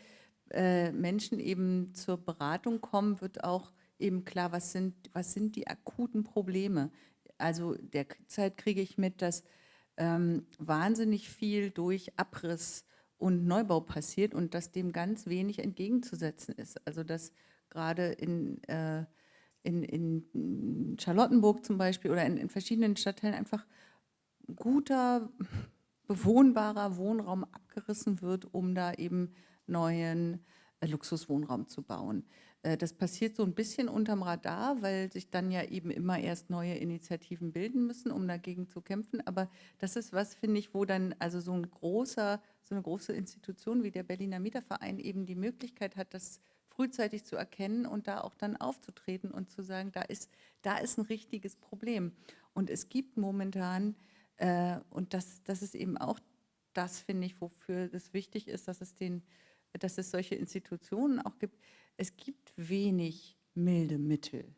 äh, Menschen eben zur Beratung kommen, wird auch eben klar, was sind, was sind die akuten Probleme. Also derzeit kriege ich mit, dass ähm, wahnsinnig viel durch Abriss und Neubau passiert und dass dem ganz wenig entgegenzusetzen ist. Also dass gerade in, äh, in, in Charlottenburg zum Beispiel oder in, in verschiedenen Stadtteilen einfach guter, bewohnbarer Wohnraum abgerissen wird, um da eben neuen äh, Luxuswohnraum zu bauen. Äh, das passiert so ein bisschen unterm Radar, weil sich dann ja eben immer erst neue Initiativen bilden müssen, um dagegen zu kämpfen. Aber das ist was, finde ich, wo dann also so ein großer, so eine große Institution wie der Berliner Mieterverein eben die Möglichkeit hat, das frühzeitig zu erkennen und da auch dann aufzutreten und zu sagen, da ist, da ist ein richtiges Problem. Und es gibt momentan, äh, und das, das ist eben auch das, finde ich, wofür es wichtig ist, dass es, den, dass es solche Institutionen auch gibt, es gibt wenig milde Mittel,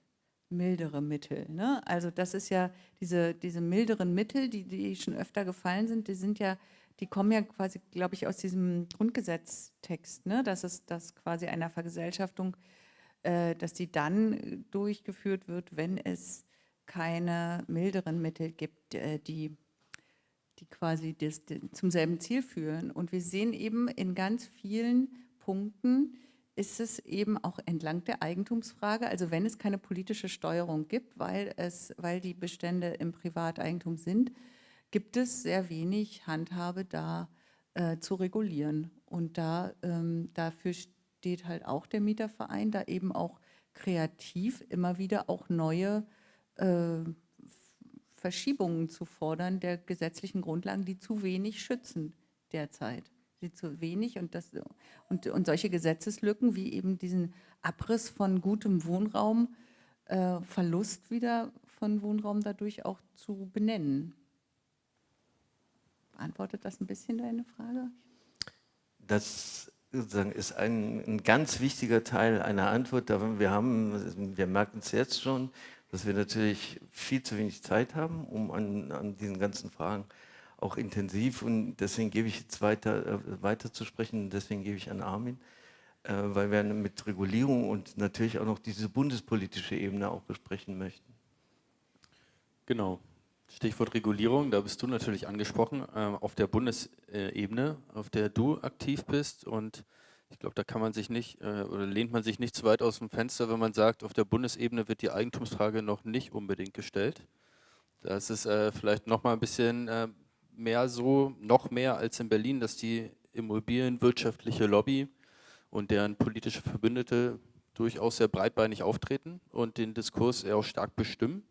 mildere Mittel. Ne? Also das ist ja diese, diese milderen Mittel, die, die schon öfter gefallen sind, die sind ja, die kommen ja quasi, glaube ich, aus diesem Grundgesetztext, ne? dass es dass quasi einer Vergesellschaftung, äh, dass die dann durchgeführt wird, wenn es keine milderen Mittel gibt, äh, die die quasi das, die zum selben Ziel führen. Und wir sehen eben in ganz vielen Punkten, ist es eben auch entlang der Eigentumsfrage, also wenn es keine politische Steuerung gibt, weil, es, weil die Bestände im Privateigentum sind, gibt es sehr wenig Handhabe da äh, zu regulieren. Und da, ähm, dafür steht halt auch der Mieterverein, da eben auch kreativ immer wieder auch neue äh, Verschiebungen zu fordern der gesetzlichen Grundlagen, die zu wenig schützen derzeit sie zu wenig und, das, und, und solche Gesetzeslücken wie eben diesen Abriss von gutem Wohnraum, äh, Verlust wieder von Wohnraum dadurch auch zu benennen. Beantwortet das ein bisschen deine Frage? Das ist ein, ein ganz wichtiger Teil einer Antwort. Wir, haben, wir merken es jetzt schon, dass wir natürlich viel zu wenig Zeit haben, um an, an diesen ganzen Fragen zu auch intensiv und deswegen gebe ich jetzt weiter, äh, weiter zu sprechen, deswegen gebe ich an Armin, äh, weil wir mit Regulierung und natürlich auch noch diese bundespolitische Ebene auch besprechen möchten. Genau. Stichwort Regulierung, da bist du natürlich angesprochen, äh, auf der Bundesebene, auf der du aktiv bist und ich glaube, da kann man sich nicht äh, oder lehnt man sich nicht zu weit aus dem Fenster, wenn man sagt, auf der Bundesebene wird die Eigentumsfrage noch nicht unbedingt gestellt. Das ist äh, vielleicht noch mal ein bisschen äh, mehr so, noch mehr als in Berlin, dass die immobilienwirtschaftliche Lobby und deren politische Verbündete durchaus sehr breitbeinig auftreten und den Diskurs eher auch stark bestimmen.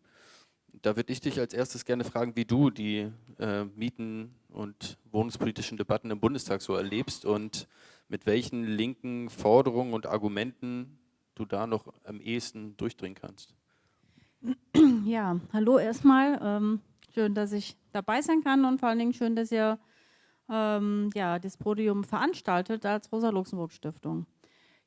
Da würde ich dich als erstes gerne fragen, wie du die äh, Mieten- und wohnungspolitischen Debatten im Bundestag so erlebst und mit welchen linken Forderungen und Argumenten du da noch am ehesten durchdringen kannst. Ja, hallo erstmal. Ähm Schön, dass ich dabei sein kann und vor allen Dingen schön, dass ihr ähm, ja, das Podium veranstaltet als Rosa-Luxemburg-Stiftung.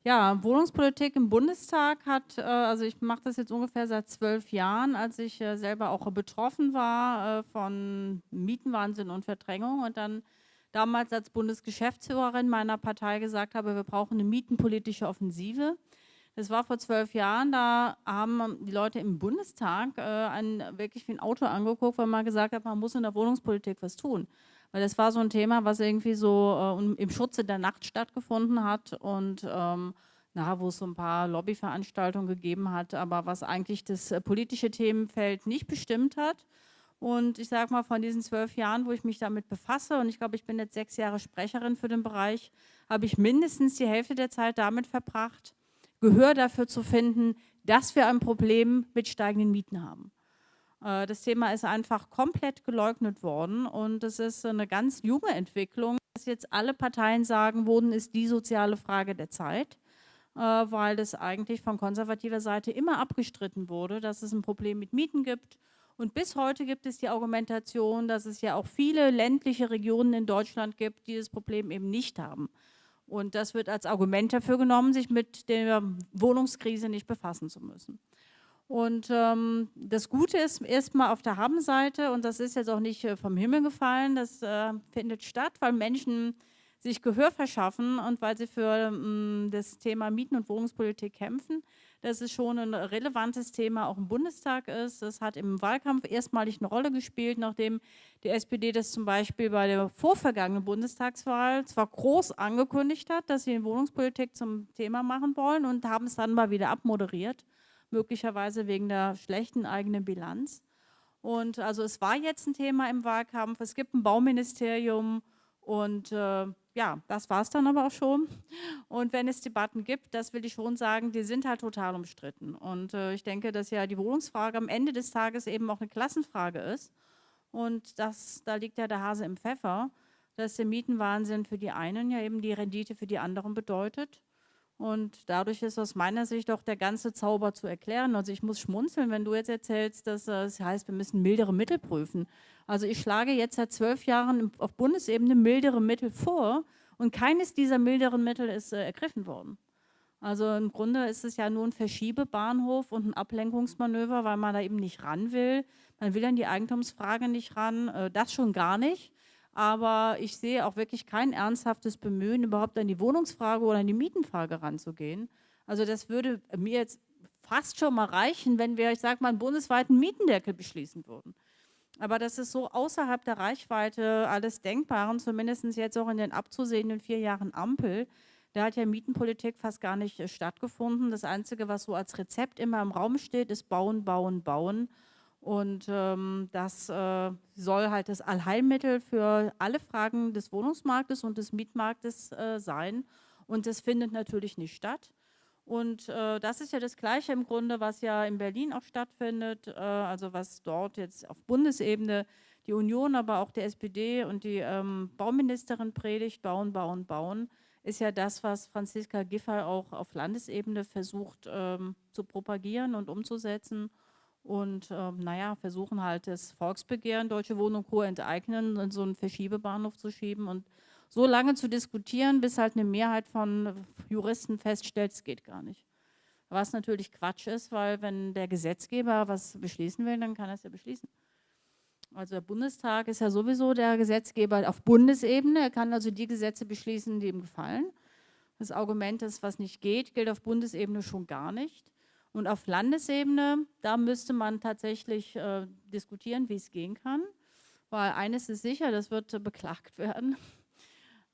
Ja, Wohnungspolitik im Bundestag hat, äh, also ich mache das jetzt ungefähr seit zwölf Jahren, als ich äh, selber auch betroffen war äh, von Mietenwahnsinn und Verdrängung und dann damals als Bundesgeschäftsführerin meiner Partei gesagt habe, wir brauchen eine mietenpolitische Offensive. Das war vor zwölf Jahren, da haben die Leute im Bundestag äh, ein, wirklich wie ein Auto angeguckt, weil man gesagt hat, man muss in der Wohnungspolitik was tun. Weil das war so ein Thema, was irgendwie so äh, im Schutze der Nacht stattgefunden hat und ähm, na, wo es so ein paar Lobbyveranstaltungen gegeben hat, aber was eigentlich das äh, politische Themenfeld nicht bestimmt hat. Und ich sage mal, von diesen zwölf Jahren, wo ich mich damit befasse, und ich glaube, ich bin jetzt sechs Jahre Sprecherin für den Bereich, habe ich mindestens die Hälfte der Zeit damit verbracht, Gehör dafür zu finden, dass wir ein Problem mit steigenden Mieten haben. Äh, das Thema ist einfach komplett geleugnet worden und es ist eine ganz junge Entwicklung, dass jetzt alle Parteien sagen, Wohnen ist die soziale Frage der Zeit, äh, weil das eigentlich von konservativer Seite immer abgestritten wurde, dass es ein Problem mit Mieten gibt. Und bis heute gibt es die Argumentation, dass es ja auch viele ländliche Regionen in Deutschland gibt, die das Problem eben nicht haben. Und das wird als Argument dafür genommen, sich mit der Wohnungskrise nicht befassen zu müssen. Und ähm, das Gute ist erstmal auf der Habenseite, und das ist jetzt auch nicht äh, vom Himmel gefallen, das äh, findet statt, weil Menschen sich Gehör verschaffen und weil sie für ähm, das Thema Mieten- und Wohnungspolitik kämpfen. Das ist schon ein relevantes Thema, auch im Bundestag ist. Das hat im Wahlkampf erstmalig eine Rolle gespielt, nachdem die SPD das zum Beispiel bei der vorvergangenen Bundestagswahl zwar groß angekündigt hat, dass sie die Wohnungspolitik zum Thema machen wollen und haben es dann mal wieder abmoderiert möglicherweise wegen der schlechten eigenen Bilanz. Und also es war jetzt ein Thema im Wahlkampf, es gibt ein Bauministerium und äh, ja, das war es dann aber auch schon. Und wenn es Debatten gibt, das will ich schon sagen, die sind halt total umstritten. Und äh, ich denke, dass ja die Wohnungsfrage am Ende des Tages eben auch eine Klassenfrage ist. Und das, da liegt ja der Hase im Pfeffer, dass der Mietenwahnsinn für die einen ja eben die Rendite für die anderen bedeutet. Und dadurch ist aus meiner Sicht auch der ganze Zauber zu erklären. Also ich muss schmunzeln, wenn du jetzt erzählst, dass es heißt, wir müssen mildere Mittel prüfen. Also ich schlage jetzt seit zwölf Jahren auf Bundesebene mildere Mittel vor und keines dieser milderen Mittel ist äh, ergriffen worden. Also im Grunde ist es ja nur ein Verschiebebahnhof und ein Ablenkungsmanöver, weil man da eben nicht ran will. Man will an die Eigentumsfrage nicht ran, äh, das schon gar nicht aber ich sehe auch wirklich kein ernsthaftes Bemühen, überhaupt an die Wohnungsfrage oder an die Mietenfrage ranzugehen. Also das würde mir jetzt fast schon mal reichen, wenn wir, ich sage mal, einen bundesweiten Mietendeckel beschließen würden. Aber das ist so außerhalb der Reichweite alles Denkbaren, zumindest jetzt auch in den abzusehenden vier Jahren Ampel. Da hat ja Mietenpolitik fast gar nicht äh, stattgefunden. Das Einzige, was so als Rezept immer im Raum steht, ist bauen, bauen, bauen. Und ähm, das äh, soll halt das Allheilmittel für alle Fragen des Wohnungsmarktes und des Mietmarktes äh, sein. Und das findet natürlich nicht statt. Und äh, das ist ja das Gleiche im Grunde, was ja in Berlin auch stattfindet, äh, also was dort jetzt auf Bundesebene die Union, aber auch der SPD und die ähm, Bauministerin predigt, bauen, bauen, bauen, ist ja das, was Franziska Giffey auch auf Landesebene versucht ähm, zu propagieren und umzusetzen und ähm, naja, versuchen halt das Volksbegehren, Deutsche Wohnen und Co. enteignen und so einen Verschiebebahnhof zu schieben und so lange zu diskutieren, bis halt eine Mehrheit von Juristen feststellt, es geht gar nicht. Was natürlich Quatsch ist, weil wenn der Gesetzgeber was beschließen will, dann kann er es ja beschließen. Also der Bundestag ist ja sowieso der Gesetzgeber auf Bundesebene. Er kann also die Gesetze beschließen, die ihm gefallen. Das Argument ist, was nicht geht, gilt auf Bundesebene schon gar nicht. Und auf Landesebene, da müsste man tatsächlich äh, diskutieren, wie es gehen kann. Weil eines ist sicher, das wird äh, beklagt werden.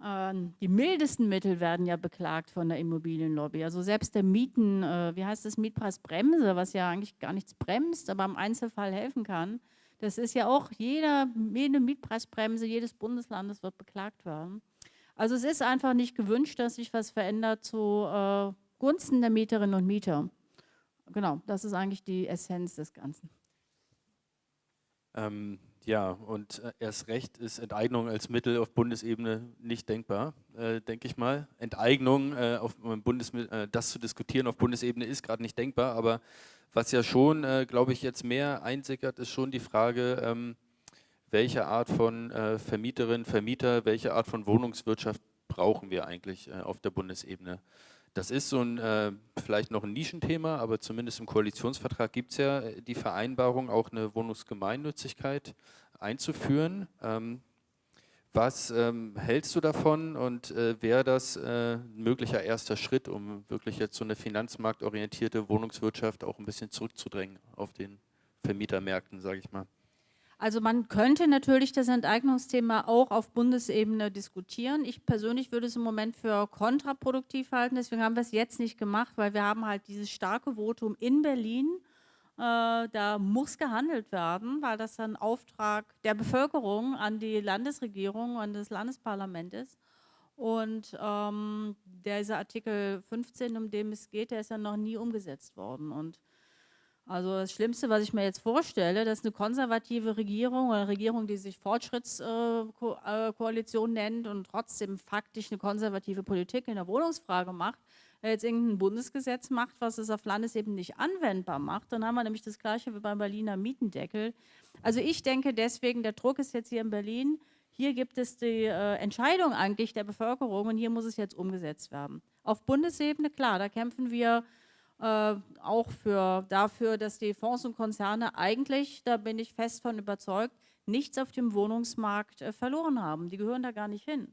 Ähm, die mildesten Mittel werden ja beklagt von der Immobilienlobby. Also selbst der Mieten, äh, wie heißt das, Mietpreisbremse, was ja eigentlich gar nichts bremst, aber im Einzelfall helfen kann. Das ist ja auch, jeder, jede Mietpreisbremse jedes Bundeslandes wird beklagt werden. Also es ist einfach nicht gewünscht, dass sich was verändert zu äh, Gunsten der Mieterinnen und Mieter genau, das ist eigentlich die Essenz des Ganzen. Ähm, ja, und äh, erst recht ist Enteignung als Mittel auf Bundesebene nicht denkbar, äh, denke ich mal. Enteignung, äh, auf Bundes äh, das zu diskutieren auf Bundesebene ist gerade nicht denkbar, aber was ja schon, äh, glaube ich, jetzt mehr einsickert, ist schon die Frage, ähm, welche Art von äh, Vermieterin, Vermieter, welche Art von Wohnungswirtschaft brauchen wir eigentlich äh, auf der Bundesebene. Das ist so ein, äh, vielleicht noch ein Nischenthema, aber zumindest im Koalitionsvertrag gibt es ja äh, die Vereinbarung, auch eine Wohnungsgemeinnützigkeit einzuführen. Ähm, was ähm, hältst du davon und äh, wäre das äh, ein möglicher erster Schritt, um wirklich jetzt so eine finanzmarktorientierte Wohnungswirtschaft auch ein bisschen zurückzudrängen auf den Vermietermärkten, sage ich mal? Also man könnte natürlich das Enteignungsthema auch auf Bundesebene diskutieren. Ich persönlich würde es im Moment für kontraproduktiv halten, deswegen haben wir es jetzt nicht gemacht, weil wir haben halt dieses starke Votum in Berlin, äh, da muss gehandelt werden, weil das ein Auftrag der Bevölkerung an die Landesregierung, an das Landesparlament ist. Und ähm, dieser Artikel 15, um den es geht, der ist ja noch nie umgesetzt worden. Und also das Schlimmste, was ich mir jetzt vorstelle, dass eine konservative Regierung oder eine Regierung, die sich Fortschrittskoalition nennt und trotzdem faktisch eine konservative Politik in der Wohnungsfrage macht, jetzt irgendein Bundesgesetz macht, was es auf Landesebene nicht anwendbar macht, dann haben wir nämlich das Gleiche wie beim Berliner Mietendeckel. Also ich denke deswegen, der Druck ist jetzt hier in Berlin, hier gibt es die äh, Entscheidung eigentlich der Bevölkerung und hier muss es jetzt umgesetzt werden. Auf Bundesebene, klar, da kämpfen wir äh, auch für, dafür, dass die Fonds und Konzerne eigentlich, da bin ich fest von überzeugt, nichts auf dem Wohnungsmarkt äh, verloren haben. Die gehören da gar nicht hin.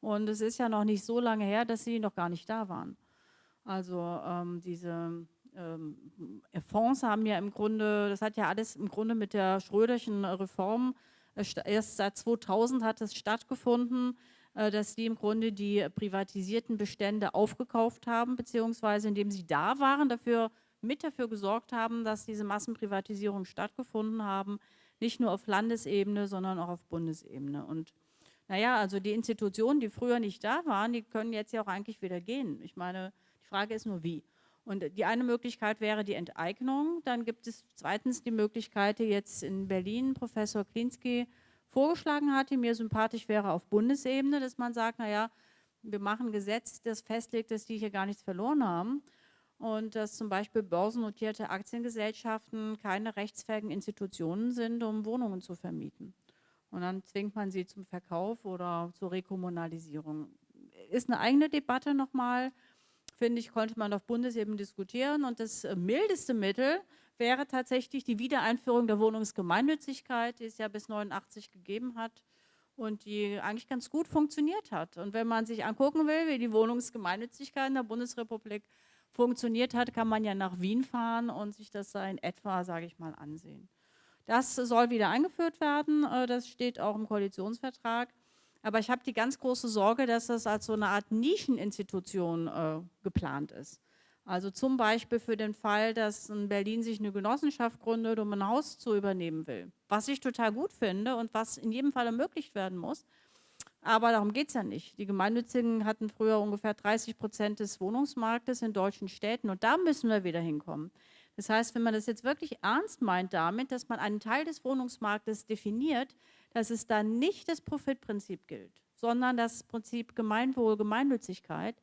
Und es ist ja noch nicht so lange her, dass sie noch gar nicht da waren. Also ähm, diese ähm, Fonds haben ja im Grunde, das hat ja alles im Grunde mit der Schröderschen Reform, äh, erst seit 2000 hat es stattgefunden, äh, dass die im Grunde die privatisierten Bestände aufgekauft haben, beziehungsweise indem sie da waren, dafür mit dafür gesorgt haben, dass diese Massenprivatisierungen stattgefunden haben, nicht nur auf Landesebene, sondern auch auf Bundesebene. Und naja, also die Institutionen, die früher nicht da waren, die können jetzt ja auch eigentlich wieder gehen. Ich meine, die Frage ist nur wie. Und die eine Möglichkeit wäre die Enteignung. Dann gibt es zweitens die Möglichkeit, jetzt in Berlin Professor Klinski vorgeschlagen hatte, mir sympathisch wäre auf Bundesebene, dass man sagt, naja, wir machen ein Gesetz, das festlegt, dass die hier gar nichts verloren haben und dass zum Beispiel börsennotierte Aktiengesellschaften keine rechtsfähigen Institutionen sind, um Wohnungen zu vermieten. Und dann zwingt man sie zum Verkauf oder zur Rekommunalisierung. Ist eine eigene Debatte nochmal, finde ich, konnte man auf Bundesebene diskutieren. Und das mildeste Mittel wäre tatsächlich die Wiedereinführung der Wohnungsgemeinnützigkeit, die es ja bis 89 gegeben hat und die eigentlich ganz gut funktioniert hat. Und wenn man sich angucken will, wie die Wohnungsgemeinnützigkeit in der Bundesrepublik funktioniert hat, kann man ja nach Wien fahren und sich das in etwa, sage ich mal, ansehen. Das soll wieder eingeführt werden, äh, das steht auch im Koalitionsvertrag. Aber ich habe die ganz große Sorge, dass das als so eine Art Nischeninstitution äh, geplant ist. Also zum Beispiel für den Fall, dass in Berlin sich eine Genossenschaft gründet, um ein Haus zu übernehmen will. Was ich total gut finde und was in jedem Fall ermöglicht werden muss. Aber darum geht es ja nicht. Die Gemeinnützigen hatten früher ungefähr 30 Prozent des Wohnungsmarktes in deutschen Städten und da müssen wir wieder hinkommen. Das heißt, wenn man das jetzt wirklich ernst meint damit, dass man einen Teil des Wohnungsmarktes definiert, dass es dann nicht das Profitprinzip gilt, sondern das Prinzip Gemeinwohl, Gemeinnützigkeit,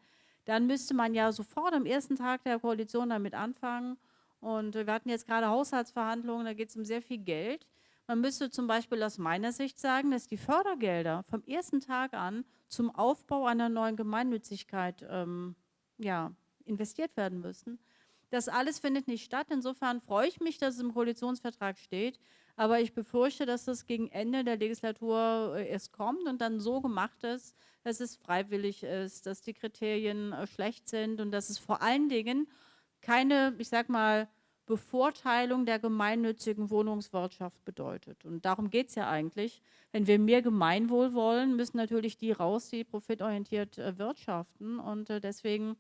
dann müsste man ja sofort am ersten Tag der Koalition damit anfangen. Und wir hatten jetzt gerade Haushaltsverhandlungen, da geht es um sehr viel Geld. Man müsste zum Beispiel aus meiner Sicht sagen, dass die Fördergelder vom ersten Tag an zum Aufbau einer neuen Gemeinnützigkeit ähm, ja, investiert werden müssen. Das alles findet nicht statt. Insofern freue ich mich, dass es im Koalitionsvertrag steht. Aber ich befürchte, dass das gegen Ende der Legislatur äh, erst kommt und dann so gemacht ist, dass es freiwillig ist, dass die Kriterien äh, schlecht sind und dass es vor allen Dingen keine, ich sag mal, Bevorteilung der gemeinnützigen Wohnungswirtschaft bedeutet. Und darum geht es ja eigentlich. Wenn wir mehr Gemeinwohl wollen, müssen natürlich die raus, die profitorientiert äh, wirtschaften. Und deswegen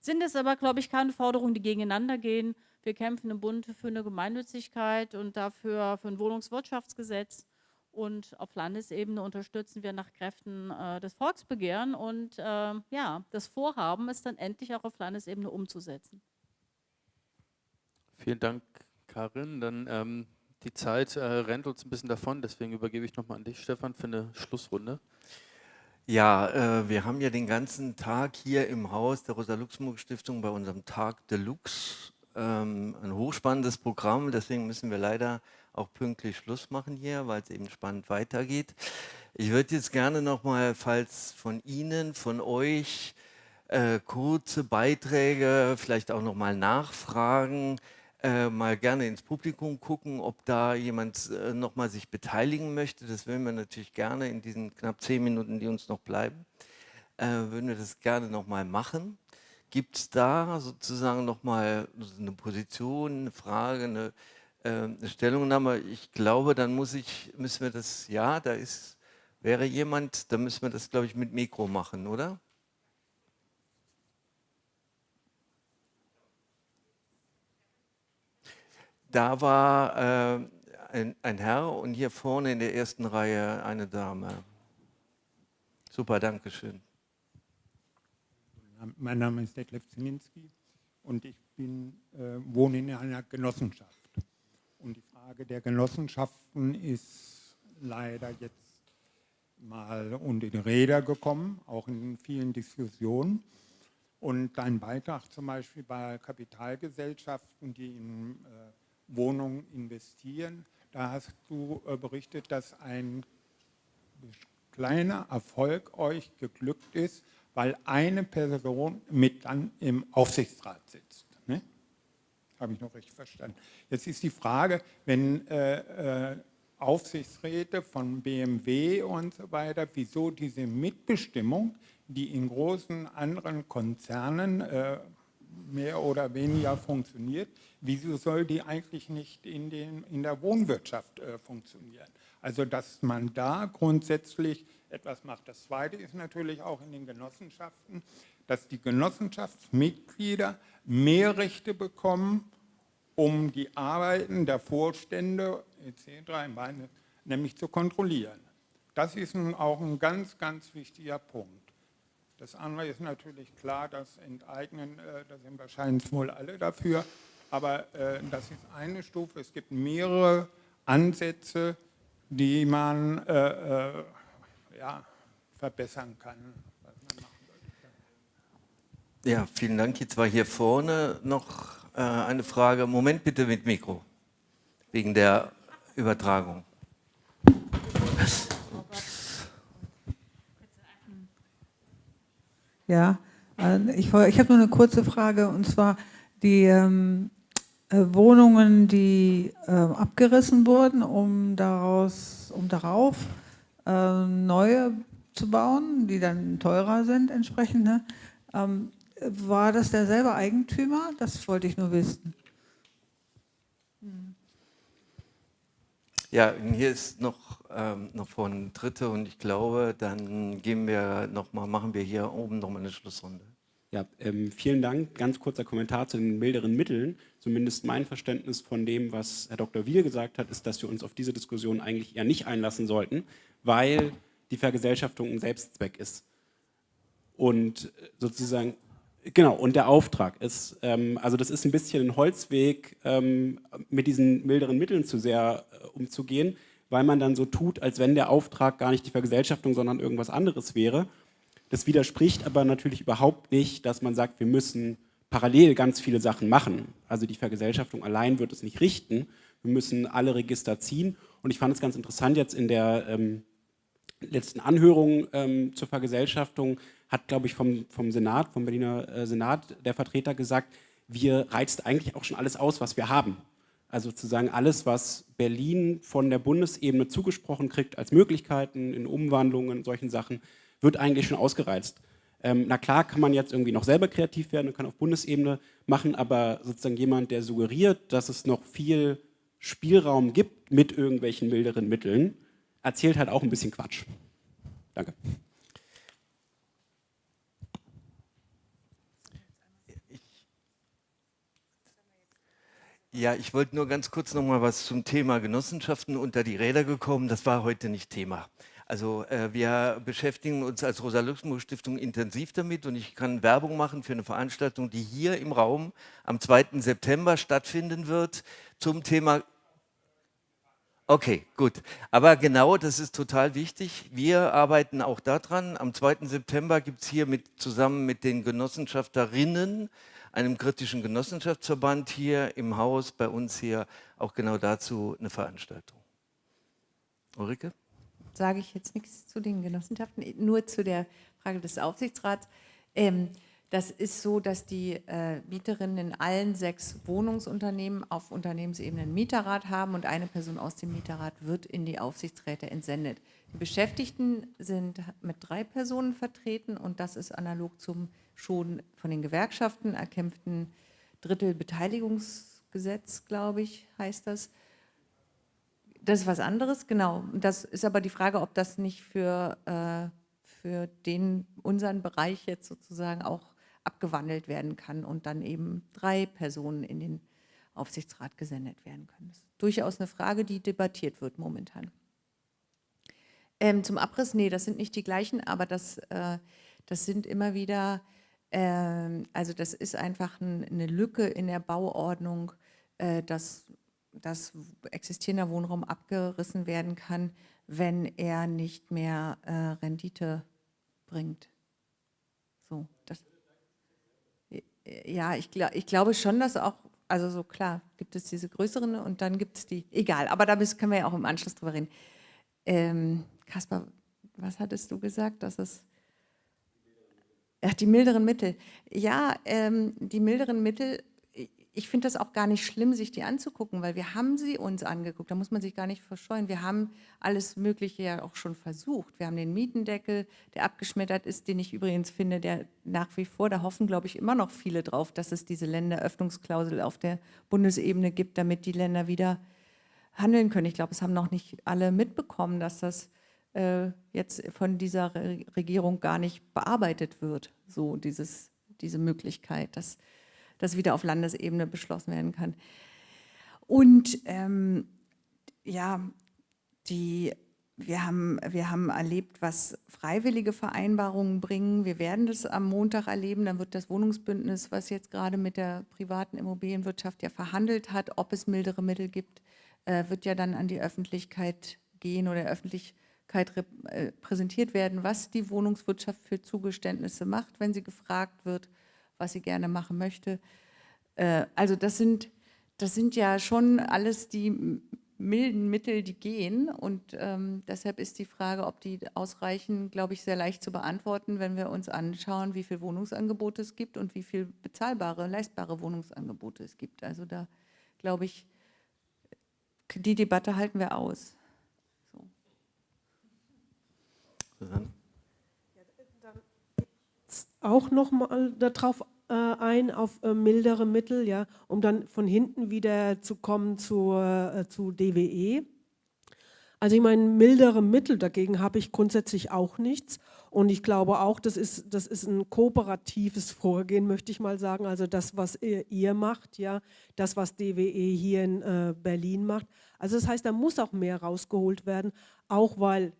sind es aber, glaube ich, keine Forderungen, die gegeneinander gehen. Wir kämpfen im Bund für eine Gemeinnützigkeit und dafür für ein Wohnungswirtschaftsgesetz. Und auf Landesebene unterstützen wir nach Kräften äh, das Volksbegehren. Und äh, ja, das Vorhaben ist dann endlich auch auf Landesebene umzusetzen. Vielen Dank, Karin. Dann ähm, die Zeit äh, rennt uns ein bisschen davon, deswegen übergebe ich nochmal an dich, Stefan, für eine Schlussrunde. Ja, äh, wir haben ja den ganzen Tag hier im Haus der Rosa-Luxemburg-Stiftung bei unserem Tag Deluxe ähm, ein hochspannendes Programm, deswegen müssen wir leider auch pünktlich Schluss machen hier, weil es eben spannend weitergeht. Ich würde jetzt gerne nochmal, falls von Ihnen, von euch, äh, kurze Beiträge, vielleicht auch nochmal Nachfragen, äh, mal gerne ins Publikum gucken, ob da jemand äh, nochmal sich beteiligen möchte. Das würden wir natürlich gerne in diesen knapp zehn Minuten, die uns noch bleiben, äh, würden wir das gerne nochmal machen. Gibt es da sozusagen nochmal eine Position, eine Frage, eine, äh, eine, Stellungnahme? Ich glaube, dann muss ich, müssen wir das, ja, da ist, wäre jemand, da müssen wir das, glaube ich, mit Mikro machen, oder? Da war äh, ein, ein Herr und hier vorne in der ersten Reihe eine Dame. Super, danke schön. Mein Name ist Detlef Ziminski und ich bin, äh, wohne in einer Genossenschaft. Und die Frage der Genossenschaften ist leider jetzt mal unter die Räder gekommen, auch in vielen Diskussionen. Und dein Beitrag zum Beispiel bei Kapitalgesellschaften, die in äh, Wohnungen investieren, da hast du äh, berichtet, dass ein kleiner Erfolg euch geglückt ist, weil eine Person mit dann im Aufsichtsrat sitzt. Ne? Habe ich noch richtig verstanden. Jetzt ist die Frage, wenn äh, äh, Aufsichtsräte von BMW und so weiter, wieso diese Mitbestimmung, die in großen anderen Konzernen äh, mehr oder weniger funktioniert, wieso soll die eigentlich nicht in, den, in der Wohnwirtschaft äh, funktionieren? Also dass man da grundsätzlich etwas macht. Das Zweite ist natürlich auch in den Genossenschaften, dass die Genossenschaftsmitglieder mehr Rechte bekommen, um die Arbeiten der Vorstände etc. nämlich zu kontrollieren. Das ist nun auch ein ganz, ganz wichtiger Punkt. Das andere ist natürlich klar, das Enteignen, äh, da sind wahrscheinlich wohl alle dafür, aber äh, das ist eine Stufe. Es gibt mehrere Ansätze, die man äh, ja, verbessern kann. Ja, vielen Dank. Jetzt war hier vorne noch äh, eine Frage. Moment bitte mit Mikro, wegen der Übertragung. Ja, äh, ich, ich habe nur eine kurze Frage und zwar die ähm, äh, Wohnungen, die äh, abgerissen wurden, um daraus, um darauf äh, neue zu bauen, die dann teurer sind entsprechend. Ne? Ähm, war das derselbe Eigentümer? Das wollte ich nur wissen. Hm. Ja, hier ist noch, ähm, noch von Dritte und ich glaube, dann gehen wir noch mal, machen wir hier oben noch mal eine Schlussrunde. Ja, ähm, vielen Dank. Ganz kurzer Kommentar zu den milderen Mitteln. Zumindest mein Verständnis von dem, was Herr Dr. Wiel gesagt hat, ist, dass wir uns auf diese Diskussion eigentlich eher nicht einlassen sollten, weil die Vergesellschaftung ein Selbstzweck ist. Und sozusagen, genau, und der Auftrag ist, ähm, also das ist ein bisschen ein Holzweg, ähm, mit diesen milderen Mitteln zu sehr äh, umzugehen, weil man dann so tut, als wenn der Auftrag gar nicht die Vergesellschaftung, sondern irgendwas anderes wäre. Das widerspricht aber natürlich überhaupt nicht, dass man sagt, wir müssen parallel ganz viele Sachen machen. Also die Vergesellschaftung allein wird es nicht richten. Wir müssen alle Register ziehen. Und ich fand es ganz interessant jetzt in der ähm, letzten Anhörung ähm, zur Vergesellschaftung hat, glaube ich, vom, vom Senat, vom Berliner äh, Senat der Vertreter gesagt, wir reizt eigentlich auch schon alles aus, was wir haben. Also sozusagen alles, was Berlin von der Bundesebene zugesprochen kriegt als Möglichkeiten in Umwandlungen, solchen Sachen, wird eigentlich schon ausgereizt. Ähm, na klar kann man jetzt irgendwie noch selber kreativ werden und kann auf Bundesebene machen, aber sozusagen jemand, der suggeriert, dass es noch viel Spielraum gibt mit irgendwelchen milderen Mitteln, erzählt halt auch ein bisschen Quatsch. Danke. Ja, ich wollte nur ganz kurz noch mal was zum Thema Genossenschaften unter die Räder gekommen. Das war heute nicht Thema. Also äh, wir beschäftigen uns als Rosa-Luxemburg-Stiftung intensiv damit und ich kann Werbung machen für eine Veranstaltung, die hier im Raum am 2. September stattfinden wird zum Thema Okay, gut. Aber genau, das ist total wichtig. Wir arbeiten auch daran. Am 2. September gibt es hier mit, zusammen mit den Genossenschafterinnen einem kritischen Genossenschaftsverband hier im Haus, bei uns hier, auch genau dazu eine Veranstaltung. Ulrike? Sage ich jetzt nichts zu den Genossenschaften, nur zu der Frage des Aufsichtsrats. Ähm, das ist so, dass die äh, Mieterinnen in allen sechs Wohnungsunternehmen auf Unternehmensebene einen Mieterrat haben und eine Person aus dem Mieterrat wird in die Aufsichtsräte entsendet. Die Beschäftigten sind mit drei Personen vertreten und das ist analog zum schon von den Gewerkschaften erkämpften Drittelbeteiligungsgesetz, glaube ich, heißt das. Das ist was anderes, genau. Das ist aber die Frage, ob das nicht für, äh, für den, unseren Bereich jetzt sozusagen auch abgewandelt werden kann und dann eben drei Personen in den Aufsichtsrat gesendet werden können. Das ist durchaus eine Frage, die debattiert wird momentan. Ähm, zum Abriss, nee, das sind nicht die gleichen, aber das, äh, das sind immer wieder, äh, also das ist einfach ein, eine Lücke in der Bauordnung, äh, dass, dass existierender Wohnraum abgerissen werden kann, wenn er nicht mehr äh, Rendite bringt. So, das ja, ich, ich glaube schon, dass auch, also so klar, gibt es diese größeren und dann gibt es die, egal, aber da können wir ja auch im Anschluss drüber reden. Ähm, Kaspar, was hattest du gesagt, dass es, ach, die milderen Mittel. Ja, ähm, die milderen Mittel ich finde das auch gar nicht schlimm, sich die anzugucken, weil wir haben sie uns angeguckt, da muss man sich gar nicht verscheuen. Wir haben alles Mögliche ja auch schon versucht. Wir haben den Mietendeckel, der abgeschmettert ist, den ich übrigens finde, der nach wie vor, da hoffen, glaube ich, immer noch viele drauf, dass es diese Länderöffnungsklausel auf der Bundesebene gibt, damit die Länder wieder handeln können. Ich glaube, es haben noch nicht alle mitbekommen, dass das äh, jetzt von dieser Regierung gar nicht bearbeitet wird, so dieses, diese Möglichkeit, dass das wieder auf Landesebene beschlossen werden kann. Und ähm, ja, die, wir, haben, wir haben erlebt, was freiwillige Vereinbarungen bringen. Wir werden das am Montag erleben. Dann wird das Wohnungsbündnis, was jetzt gerade mit der privaten Immobilienwirtschaft ja verhandelt hat, ob es mildere Mittel gibt, äh, wird ja dann an die Öffentlichkeit gehen oder Öffentlichkeit äh, präsentiert werden, was die Wohnungswirtschaft für Zugeständnisse macht, wenn sie gefragt wird was sie gerne machen möchte. Äh, also das sind, das sind ja schon alles die milden Mittel, die gehen und ähm, deshalb ist die Frage, ob die ausreichen, glaube ich, sehr leicht zu beantworten, wenn wir uns anschauen, wie viele Wohnungsangebote es gibt und wie viele bezahlbare, leistbare Wohnungsangebote es gibt. Also da glaube ich, die Debatte halten wir aus. So. Auch noch mal darauf äh, ein auf äh, mildere Mittel, ja, um dann von hinten wieder zu kommen zu, äh, zu DWE. Also ich meine, mildere Mittel dagegen habe ich grundsätzlich auch nichts. Und ich glaube auch, das ist, das ist ein kooperatives Vorgehen, möchte ich mal sagen. Also das, was ihr, ihr macht, ja, das, was DWE hier in äh, Berlin macht. Also das heißt, da muss auch mehr rausgeholt werden, auch weil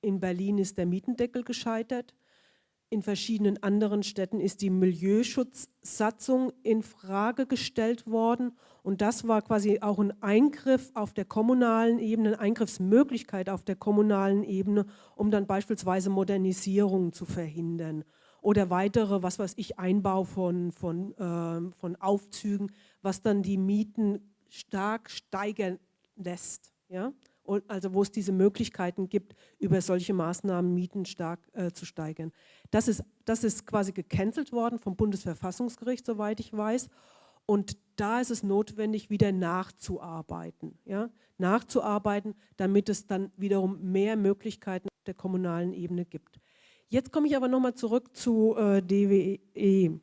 in Berlin ist der Mietendeckel gescheitert. In verschiedenen anderen Städten ist die Milieuschutzsatzung in Frage gestellt worden und das war quasi auch ein Eingriff auf der kommunalen Ebene, eine Eingriffsmöglichkeit auf der kommunalen Ebene, um dann beispielsweise Modernisierungen zu verhindern oder weitere, was weiß ich, Einbau von, von, äh, von Aufzügen, was dann die Mieten stark steigern lässt. Ja? Also wo es diese Möglichkeiten gibt, über solche Maßnahmen Mieten stark äh, zu steigern. Das ist, das ist quasi gecancelt worden vom Bundesverfassungsgericht, soweit ich weiß. Und da ist es notwendig, wieder nachzuarbeiten. Ja? Nachzuarbeiten, damit es dann wiederum mehr Möglichkeiten auf der kommunalen Ebene gibt. Jetzt komme ich aber nochmal zurück zu äh, DWE.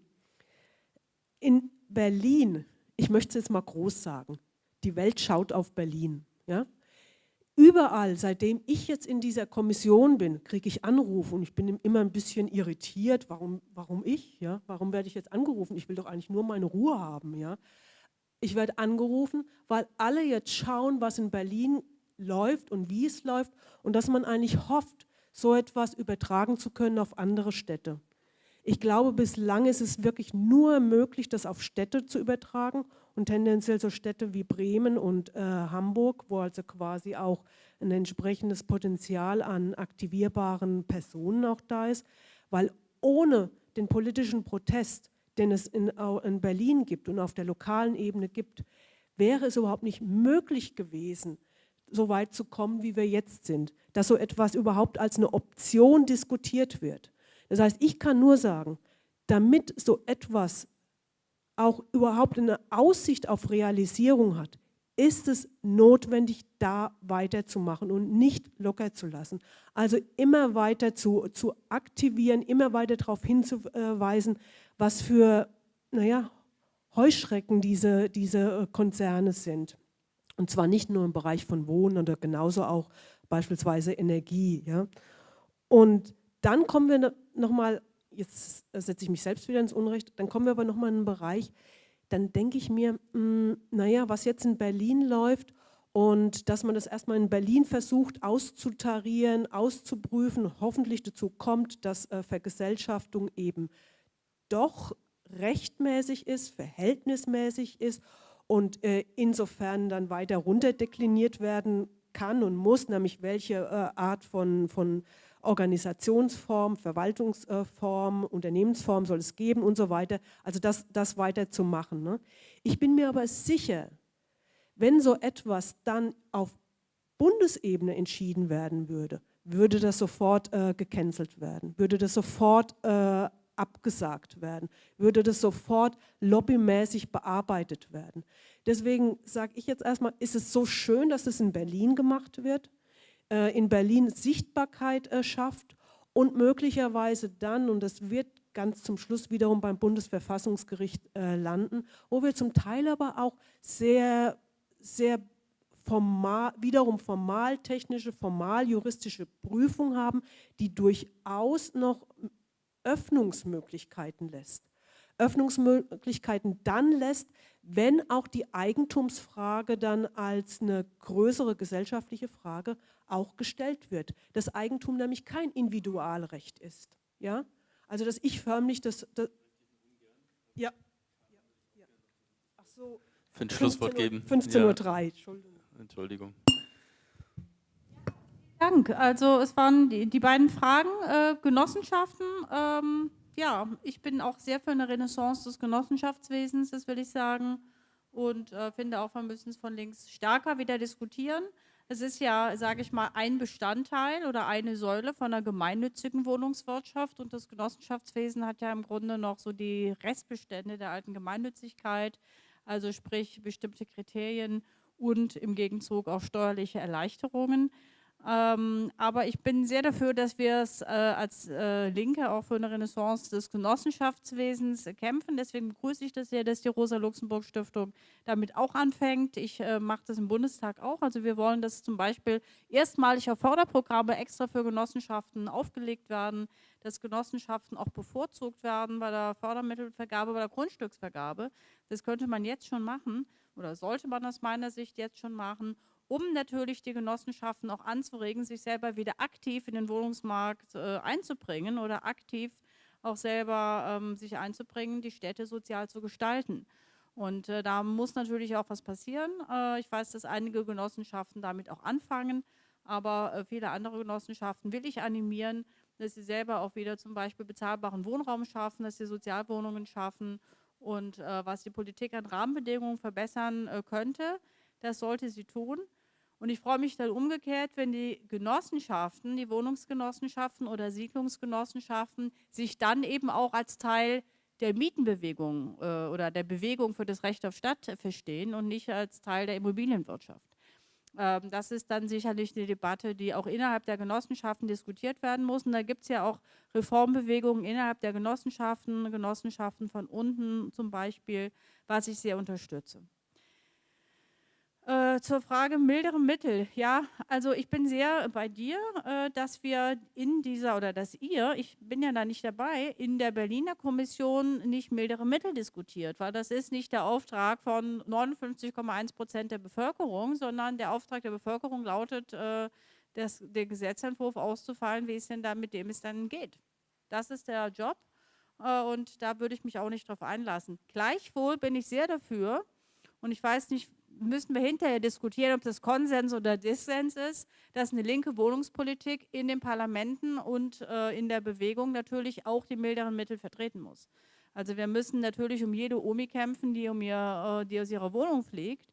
In Berlin, ich möchte es jetzt mal groß sagen, die Welt schaut auf Berlin. Ja? Überall, seitdem ich jetzt in dieser Kommission bin, kriege ich Anrufe und ich bin immer ein bisschen irritiert, warum, warum ich, ja? warum werde ich jetzt angerufen? Ich will doch eigentlich nur meine Ruhe haben. Ja? Ich werde angerufen, weil alle jetzt schauen, was in Berlin läuft und wie es läuft und dass man eigentlich hofft, so etwas übertragen zu können auf andere Städte. Ich glaube, bislang ist es wirklich nur möglich, das auf Städte zu übertragen und tendenziell so Städte wie Bremen und äh, Hamburg, wo also quasi auch ein entsprechendes Potenzial an aktivierbaren Personen auch da ist, weil ohne den politischen Protest den es in, in Berlin gibt und auf der lokalen Ebene gibt, wäre es überhaupt nicht möglich gewesen, so weit zu kommen, wie wir jetzt sind, dass so etwas überhaupt als eine Option diskutiert wird. Das heißt, ich kann nur sagen, damit so etwas auch überhaupt eine Aussicht auf Realisierung hat, ist es notwendig, da weiterzumachen und nicht locker zu lassen. Also immer weiter zu, zu aktivieren, immer weiter darauf hinzuweisen, was für naja, Heuschrecken diese, diese Konzerne sind. Und zwar nicht nur im Bereich von Wohnen, oder genauso auch beispielsweise Energie. Ja. Und dann kommen wir nochmal, jetzt setze ich mich selbst wieder ins Unrecht, dann kommen wir aber nochmal in einen Bereich, dann denke ich mir, mh, hm, naja, was jetzt in Berlin läuft und dass man das erstmal in Berlin versucht auszutarieren, auszuprüfen, hoffentlich dazu kommt, dass äh, Vergesellschaftung eben doch rechtmäßig ist, verhältnismäßig ist und äh, insofern dann weiter runterdekliniert werden kann und muss, nämlich welche äh, Art von, von Organisationsform, Verwaltungsform, Unternehmensform soll es geben und so weiter. Also das, das weiter. Ne? Ich bin mir aber sicher, wenn so etwas dann auf Bundesebene entschieden werden würde, würde das sofort äh, gecancelt werden, würde das sofort äh, abgesagt werden, würde das sofort lobbymäßig bearbeitet werden. Deswegen sage ich jetzt erstmal, ist es so schön, dass es in Berlin gemacht wird, äh, in Berlin Sichtbarkeit äh, schafft und möglicherweise dann, und das wird ganz zum Schluss wiederum beim Bundesverfassungsgericht äh, landen, wo wir zum Teil aber auch sehr, sehr formal, wiederum formaltechnische, formaljuristische Prüfung haben, die durchaus noch Öffnungsmöglichkeiten lässt. Öffnungsmöglichkeiten dann lässt, wenn auch die Eigentumsfrage dann als eine größere gesellschaftliche Frage auch gestellt wird. Das Eigentum nämlich kein Individualrecht ist. Ja? Also dass ich förmlich das... das ja. ja. Ach so. Für ein Schlusswort geben. 15.03 Uhr, Entschuldigung. Entschuldigung. Dank. Also es waren die, die beiden Fragen, äh, Genossenschaften. Ähm, ja, ich bin auch sehr für eine Renaissance des Genossenschaftswesens, das will ich sagen. Und äh, finde auch, wir müssen es von links stärker wieder diskutieren. Es ist ja, sage ich mal, ein Bestandteil oder eine Säule von einer gemeinnützigen Wohnungswirtschaft und das Genossenschaftswesen hat ja im Grunde noch so die Restbestände der alten Gemeinnützigkeit, also sprich bestimmte Kriterien und im Gegenzug auch steuerliche Erleichterungen. Ähm, aber ich bin sehr dafür, dass wir es äh, als äh, Linke auch für eine Renaissance des Genossenschaftswesens kämpfen. Deswegen begrüße ich das sehr, dass die Rosa-Luxemburg-Stiftung damit auch anfängt. Ich äh, mache das im Bundestag auch. Also wir wollen, dass zum Beispiel erstmalig auf Förderprogramme extra für Genossenschaften aufgelegt werden, dass Genossenschaften auch bevorzugt werden bei der Fördermittelvergabe, bei der Grundstücksvergabe. Das könnte man jetzt schon machen oder sollte man aus meiner Sicht jetzt schon machen um natürlich die Genossenschaften auch anzuregen, sich selber wieder aktiv in den Wohnungsmarkt äh, einzubringen oder aktiv auch selber ähm, sich einzubringen, die Städte sozial zu gestalten. Und äh, da muss natürlich auch was passieren. Äh, ich weiß, dass einige Genossenschaften damit auch anfangen, aber äh, viele andere Genossenschaften will ich animieren, dass sie selber auch wieder zum Beispiel bezahlbaren Wohnraum schaffen, dass sie Sozialwohnungen schaffen und äh, was die Politik an Rahmenbedingungen verbessern äh, könnte, das sollte sie tun. Und ich freue mich dann umgekehrt, wenn die Genossenschaften, die Wohnungsgenossenschaften oder Siedlungsgenossenschaften sich dann eben auch als Teil der Mietenbewegung äh, oder der Bewegung für das Recht auf Stadt verstehen und nicht als Teil der Immobilienwirtschaft. Ähm, das ist dann sicherlich eine Debatte, die auch innerhalb der Genossenschaften diskutiert werden muss. Und da gibt es ja auch Reformbewegungen innerhalb der Genossenschaften, Genossenschaften von unten zum Beispiel, was ich sehr unterstütze. Äh, zur Frage mildere Mittel. Ja, also ich bin sehr bei dir, äh, dass wir in dieser oder dass ihr, ich bin ja da nicht dabei, in der Berliner Kommission nicht mildere Mittel diskutiert, weil das ist nicht der Auftrag von 59,1 Prozent der Bevölkerung, sondern der Auftrag der Bevölkerung lautet, äh, das, der Gesetzentwurf auszufallen, wie es denn da mit dem es dann geht. Das ist der Job äh, und da würde ich mich auch nicht drauf einlassen. Gleichwohl bin ich sehr dafür, und ich weiß nicht, müssen wir hinterher diskutieren, ob das Konsens oder Dissens ist, dass eine linke Wohnungspolitik in den Parlamenten und äh, in der Bewegung natürlich auch die milderen Mittel vertreten muss. Also wir müssen natürlich um jede Omi kämpfen, die, um ihr, äh, die aus ihrer Wohnung fliegt.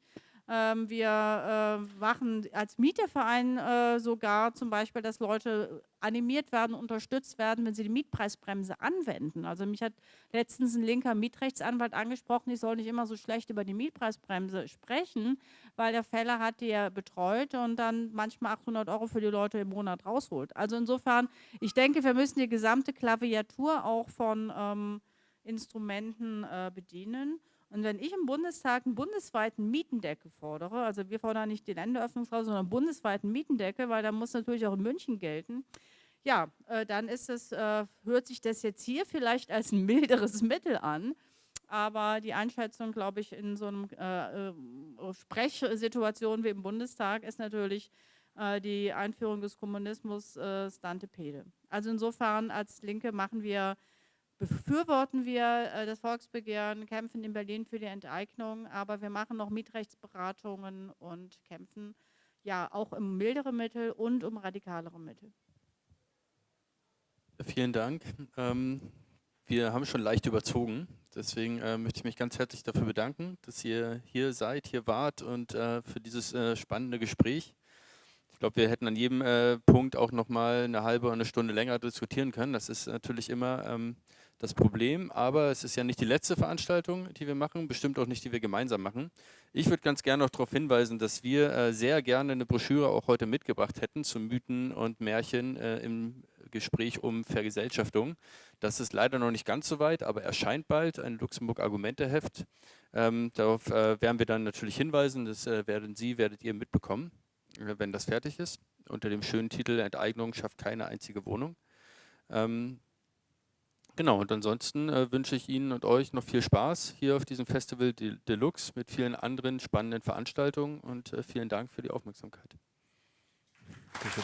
Ähm, wir äh, machen als Mieterverein äh, sogar zum Beispiel, dass Leute animiert werden, unterstützt werden, wenn sie die Mietpreisbremse anwenden. Also mich hat letztens ein linker Mietrechtsanwalt angesprochen, ich soll nicht immer so schlecht über die Mietpreisbremse sprechen, weil der Fälle hat, die er betreut und dann manchmal 800 Euro für die Leute im Monat rausholt. Also insofern, ich denke, wir müssen die gesamte Klaviatur auch von ähm, Instrumenten äh, bedienen. Und wenn ich im Bundestag einen bundesweiten Mietendeckel fordere, also wir fordern nicht die Länderöffnungsklausel, sondern einen bundesweiten Mietendeckel, weil da muss natürlich auch in München gelten, ja, äh, dann ist es, äh, hört sich das jetzt hier vielleicht als ein milderes Mittel an, aber die Einschätzung, glaube ich, in so einer äh, äh, Sprechsituation wie im Bundestag ist natürlich äh, die Einführung des Kommunismus äh, Stantepede. Also insofern als Linke machen wir befürworten wir äh, das Volksbegehren, kämpfen in Berlin für die Enteignung, aber wir machen noch Mietrechtsberatungen und kämpfen ja auch um mildere Mittel und um radikalere Mittel. Vielen Dank. Ähm, wir haben schon leicht überzogen, deswegen äh, möchte ich mich ganz herzlich dafür bedanken, dass ihr hier seid, hier wart und äh, für dieses äh, spannende Gespräch. Ich glaube, wir hätten an jedem äh, Punkt auch noch mal eine halbe oder eine Stunde länger diskutieren können. Das ist natürlich immer ähm, das Problem, aber es ist ja nicht die letzte Veranstaltung, die wir machen, bestimmt auch nicht, die wir gemeinsam machen. Ich würde ganz gerne noch darauf hinweisen, dass wir äh, sehr gerne eine Broschüre auch heute mitgebracht hätten zu Mythen und Märchen äh, im Gespräch um Vergesellschaftung. Das ist leider noch nicht ganz so weit, aber erscheint bald ein Luxemburg-Argumenteheft. Ähm, darauf äh, werden wir dann natürlich hinweisen, das äh, werden Sie, werdet ihr mitbekommen, äh, wenn das fertig ist, unter dem schönen Titel Enteignung schafft keine einzige Wohnung. Ähm, Genau, und ansonsten äh, wünsche ich Ihnen und euch noch viel Spaß hier auf diesem Festival Deluxe mit vielen anderen spannenden Veranstaltungen und äh, vielen Dank für die Aufmerksamkeit. Danke.